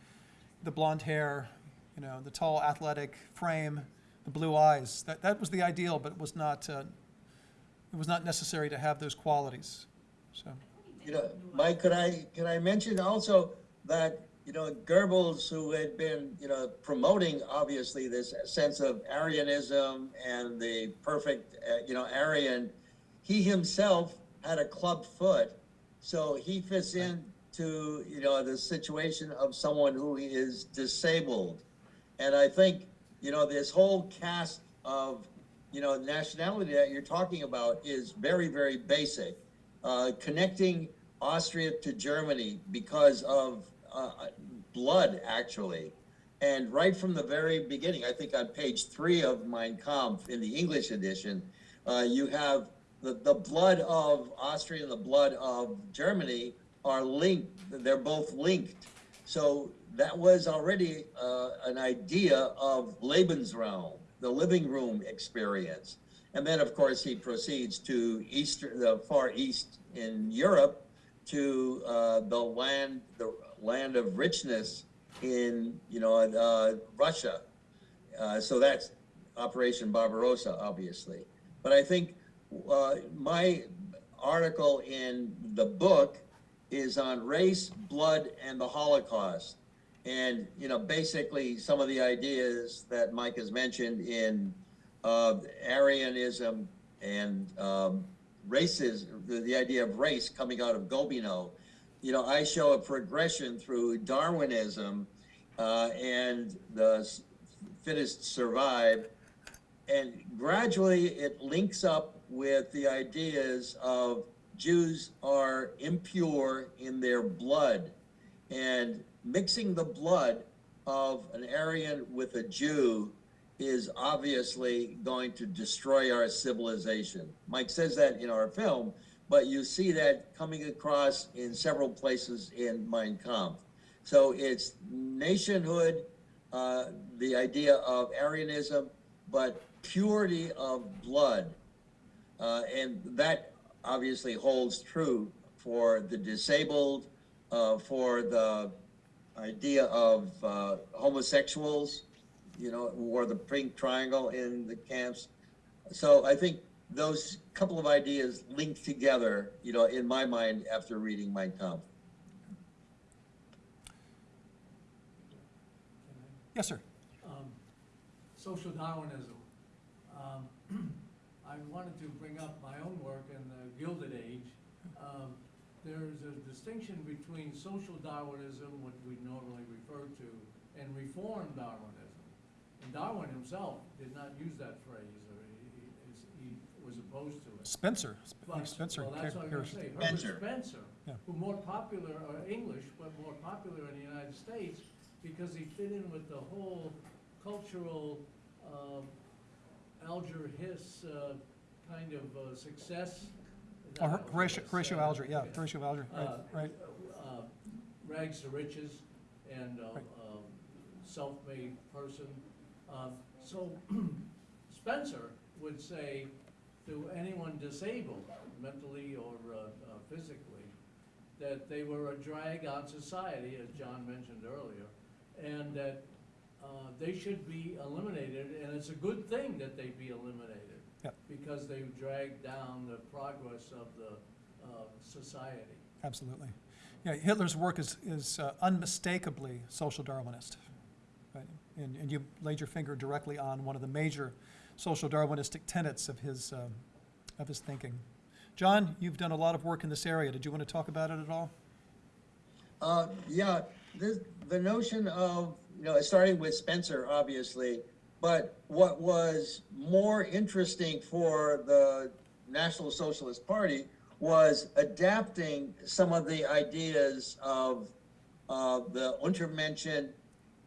S2: the blonde hair, you know, the tall athletic frame, the blue eyes. That, that was the ideal, but it was not, uh, it was not necessary to have those qualities. So,
S3: You know, Mike, could I, could I mention also that, you know, Goebbels, who had been, you know, promoting obviously this sense of Aryanism and the perfect, uh, you know, Aryan, he himself had a club foot, so he fits in to, you know, the situation of someone who is disabled. And I think, you know, this whole cast of, you know, nationality that you're talking about is very, very basic. Uh, connecting Austria to Germany because of uh, blood, actually. And right from the very beginning, I think on page three of Mein Kampf in the English edition, uh, you have the, the blood of Austria and the blood of Germany are linked. They're both linked. So that was already uh, an idea of Lebensraum, the living room experience. And then, of course, he proceeds to east, the far east in Europe, to uh, the land, the land of richness in, you know, uh, Russia. Uh, so that's Operation Barbarossa, obviously. But I think uh, my article in the book is on race, blood, and the Holocaust. And, you know, basically some of the ideas that Mike has mentioned in uh, Aryanism and um, racism, the, the idea of race coming out of Gobineau, You know, I show a progression through Darwinism uh, and the fittest survive, and gradually it links up with the ideas of Jews are impure in their blood, and mixing the blood of an Aryan with a Jew is obviously going to destroy our civilization. Mike says that in our film, but you see that coming across in several places in Mein Kampf. So it's nationhood, uh, the idea of Aryanism, but purity of blood. Uh, and that obviously holds true for the disabled, uh, for the idea of uh, homosexuals, you know, who wore the pink triangle in the camps. So I think those couple of ideas link together, you know, in my mind after reading Mein Kampf.
S2: Yes, sir.
S11: um, social Darwinism. Um, I wanted to bring up my own work in the Gilded Age. Um, There's a distinction between social Darwinism, what we normally refer to, and reform Darwinism. And Darwin himself did not use that phrase, or he, he, he was opposed to it.
S2: Spencer,
S11: But-
S2: Spencer.
S11: Well, that's what I'm gonna say,
S3: Spencer.
S11: Herbert Spencer,
S2: Yeah.
S11: who more popular, or English, but more popular in the United States, because he fit in with the whole cultural, um, Alger Hiss, uh, kind of, uh, success.
S2: Oh,
S11: Not
S2: Horatio,
S11: Hiss,
S2: Horatio
S11: uh,
S2: Alger, yeah. Horatio Alger, right,
S11: Uh,
S2: right.
S11: uh, rags to riches and, uh,
S2: Right.
S11: um, self-made person. Um, so Spencer would say to anyone disabled, mentally or, uh, uh, physically, that they were a drag on society, as John mentioned earlier, and that, uh, they should be eliminated, and it's a good thing that they be eliminated.
S2: Yep.
S11: Because they drag down the progress of the, uh, society.
S2: Absolutely. Yeah, Hitler's work is, is uh, unmistakably social Darwinist. Right? And, and you laid your finger directly on one of the major social Darwinistic tenets of his, um, of his thinking. John, you've done a lot of work in this area. Did you want to talk about it at all?
S3: Uh, yeah, this, the notion of, you know, starting with Spencer, obviously, but what was more interesting for the National Socialist Party was adapting some of the ideas of uh, the Untermenschen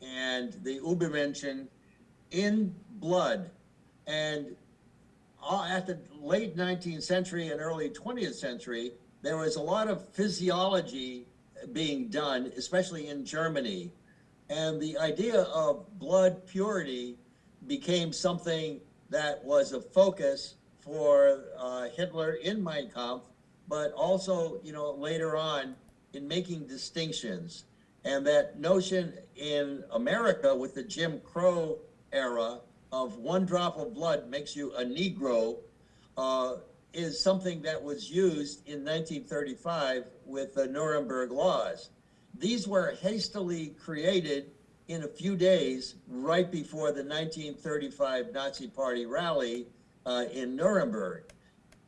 S3: and the Übermenschen in blood. And uh, at the late 19th century and early 20th century, there was a lot of physiology being done, especially in Germany. And the idea of blood purity became something that was a focus for uh, Hitler in Mein Kampf, but also, you know, later on in making distinctions. And that notion in America with the Jim Crow era of one drop of blood makes you a Negro uh, is something that was used in 1935 with the Nuremberg laws. These were hastily created in a few days right before the 1935 Nazi Party rally uh, in Nuremberg.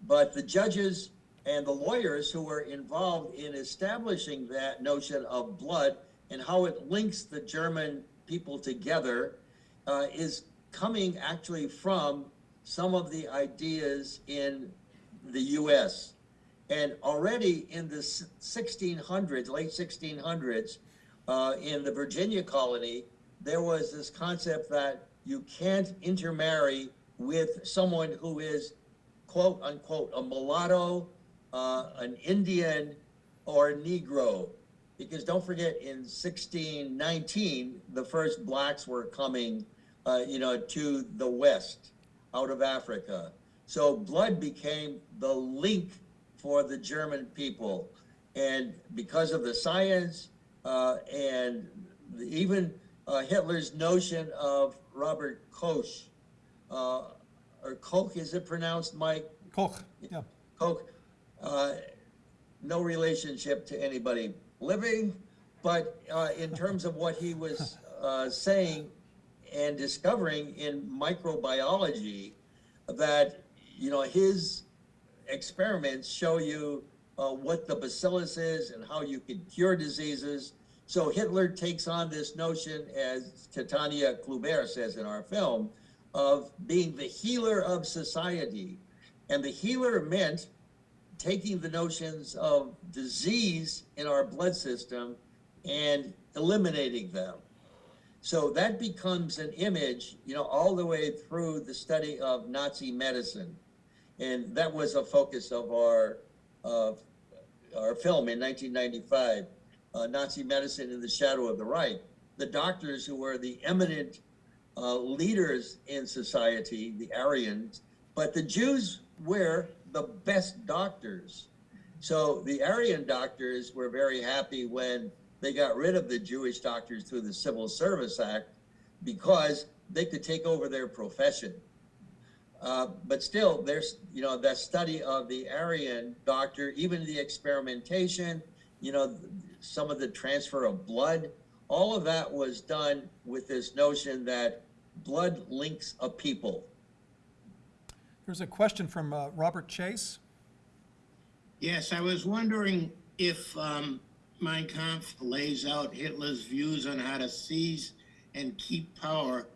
S3: But the judges and the lawyers who were involved in establishing that notion of blood and how it links the German people together uh, is coming actually from some of the ideas in the US. And already in the 1600s, late 1600s, uh, in the Virginia colony, there was this concept that you can't intermarry with someone who is quote unquote a mulatto, uh, an Indian, or a Negro. Because don't forget, in 1619, the first blacks were coming, uh, you know, to the west, out of Africa. So blood became the link for the German people. And because of the science uh, and the, even uh, Hitler's notion of Robert Koch, uh, or Koch, is it pronounced, Mike?
S2: Koch, yeah.
S3: Koch, uh, no relationship to anybody living, but uh, in terms of what he was uh, saying and discovering in microbiology, that, you know, his experiments show you uh, what the bacillus is and how you can cure diseases. So Hitler takes on this notion, as Titania Kluber says in our film, of being the healer of society. And the healer meant taking the notions of disease in our blood system and eliminating them. So that becomes an image, you know, all the way through the study of Nazi medicine. And that was a focus of our, of our film in 1995, uh, Nazi medicine in the shadow of the Reich. The doctors who were the eminent uh, leaders in society, the Aryans, but the Jews were the best doctors. So the Aryan doctors were very happy when they got rid of the Jewish doctors through the Civil Service Act because they could take over their profession. Uh, but still, there's, you know, that study of the Aryan doctor, even the experimentation, you know, some of the transfer of blood, all of that was done with this notion that blood links a people.
S2: There's a question from uh, Robert Chase.
S12: Yes, I was wondering if um, Mein Kampf lays out Hitler's views on how to seize and keep power,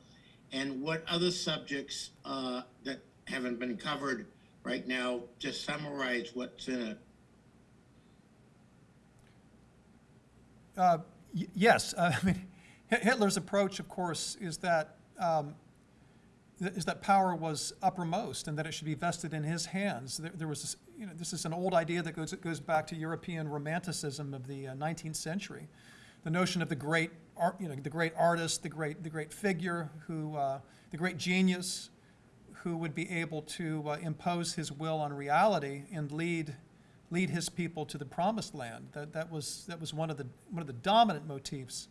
S12: and what other subjects uh, that haven't been covered right now, just summarize what's in it.
S2: Uh, Yes, uh, I mean, Hitler's approach, of course, is that, um, is that power was uppermost and that it should be vested in his hands. There there was, this- you know, this is an old idea that goes, goes back to European romanticism of the uh, 19th century. The notion of the great art, you know, the great artist, the great, the great figure who, uh, the great genius who would be able to uh, impose his will on reality and lead, lead his people to the promised land. That, that was, that was one of the, one of the dominant motifs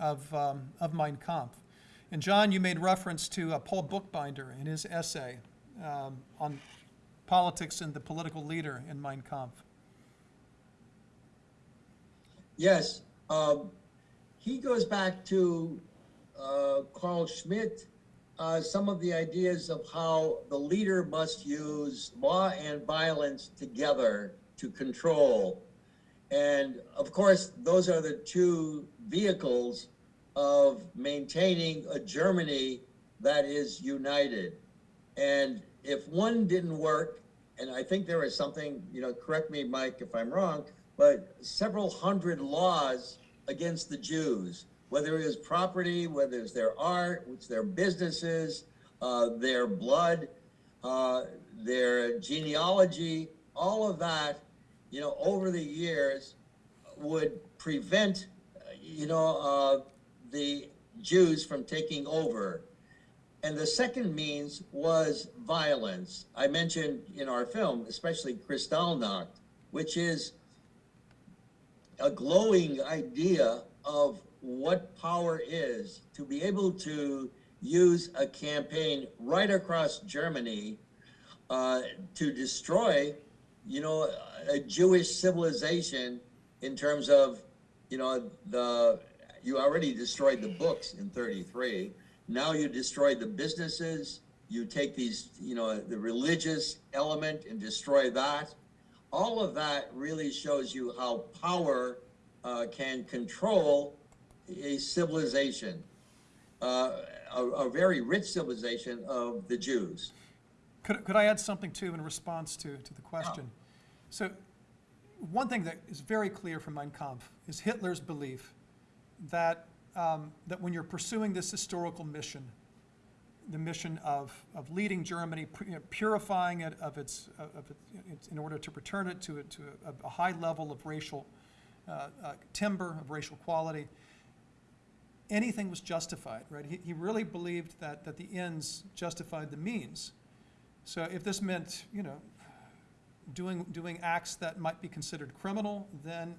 S2: of, um, of Mein Kampf. And John, you made reference to uh, Paul Bookbinder in his essay um, on politics and the political leader in Mein Kampf.
S3: Yes, um, he goes back to uh, Carl Schmitt, uh, some of the ideas of how the leader must use law and violence together to control. And of course, those are the two vehicles of maintaining a Germany that is united. And if one didn't work, and I think there was something, you know, correct me, Mike, if I'm wrong, but several hundred laws against the Jews, whether it was property, whether it's their art, it's their businesses, uh, their blood, uh, their genealogy, all of that, you know, over the years would prevent, you know, uh, the Jews from taking over. And the second means was violence. I mentioned in our film, especially Kristallnacht, which is a glowing idea of what power is to be able to use a campaign right across Germany uh, to destroy, you know, a Jewish civilization in terms of, you know, the you already destroyed the books in 33. Now you destroy the businesses. You take these, you know, the religious element and destroy that. All of that really shows you how power uh, can control a civilization, uh, a, a very rich civilization of the Jews.
S2: Could, could I add something too in response to, to the question? So, one thing that is very clear from Mein Kampf is Hitler's belief that, um, that when you're pursuing this historical mission, the mission of, of leading Germany, purifying it of its, of its, in order to return it to, a- to a, a high level of racial uh, uh, timber, of racial quality, anything was justified, right? He, he really believed that, that the ends justified the means. So if this meant, you know, doing, doing acts that might be considered criminal, then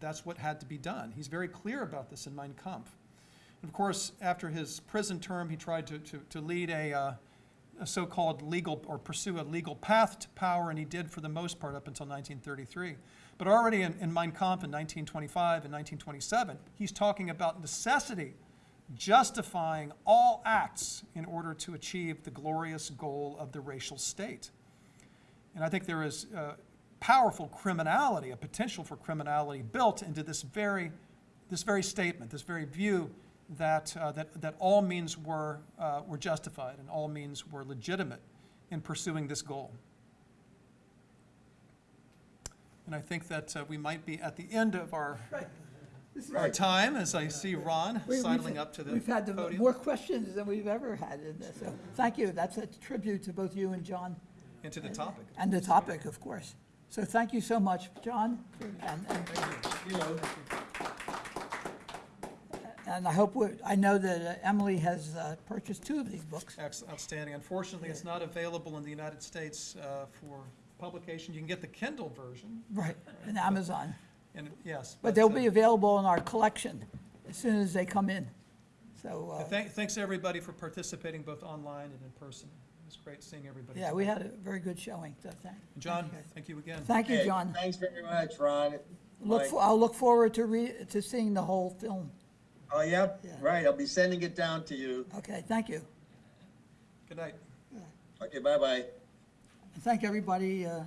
S2: that's what had to be done. He's very clear about this in Mein Kampf. Of course, after his prison term, he tried to, to, to lead a, uh, a so-called legal, or pursue a legal path to power, and he did for the most part up until 1933. But already in, in Mein Kampf in 1925 and 1927, he's talking about necessity justifying all acts in order to achieve the glorious goal of the racial state. And I think there is uh, powerful criminality, a potential for criminality built into this very, this very statement, this very view that, uh, that, that all means were, uh, were justified and all means were legitimate in pursuing this goal. And I think that uh, we might be at the end of our, our time, as I see Ron
S1: We-
S2: sidling up to the
S1: We've had the-
S2: podium.
S1: more questions than we've ever had in this, so thank you. That's a tribute to both you and John,
S2: and to the topic.
S1: and the topic, of course. So thank you so much, John, for- and, and
S3: You know,
S1: And I hope, we- I know that uh, Emily has uh, purchased two of these books.
S2: Ex- Outstanding. Unfortunately, it's not available in the United States uh, for publication. You can get the Kindle version,
S1: Right, in Amazon.
S2: and yes.
S1: But they'll
S2: uh,
S1: be available in our collection as soon as they come in. So, uh,
S2: thank- Thanks, everybody, for participating both online and in person. It was great seeing everybody.
S1: yeah, we had a very good showing, so thank.
S2: John,
S1: thank you guys.
S2: thank you again.
S1: Thank you,
S3: hey,
S1: John.
S3: Thanks very much, Ron.
S1: Look,
S3: Mike.
S1: for- I'll look forward to re, to seeing the whole film.
S3: Oh, yep,
S1: Yeah.
S3: right, I'll be sending it down to you.
S1: Okay, thank you.
S2: Good night.
S3: Okay, bye-bye.
S1: And Thank everybody uh,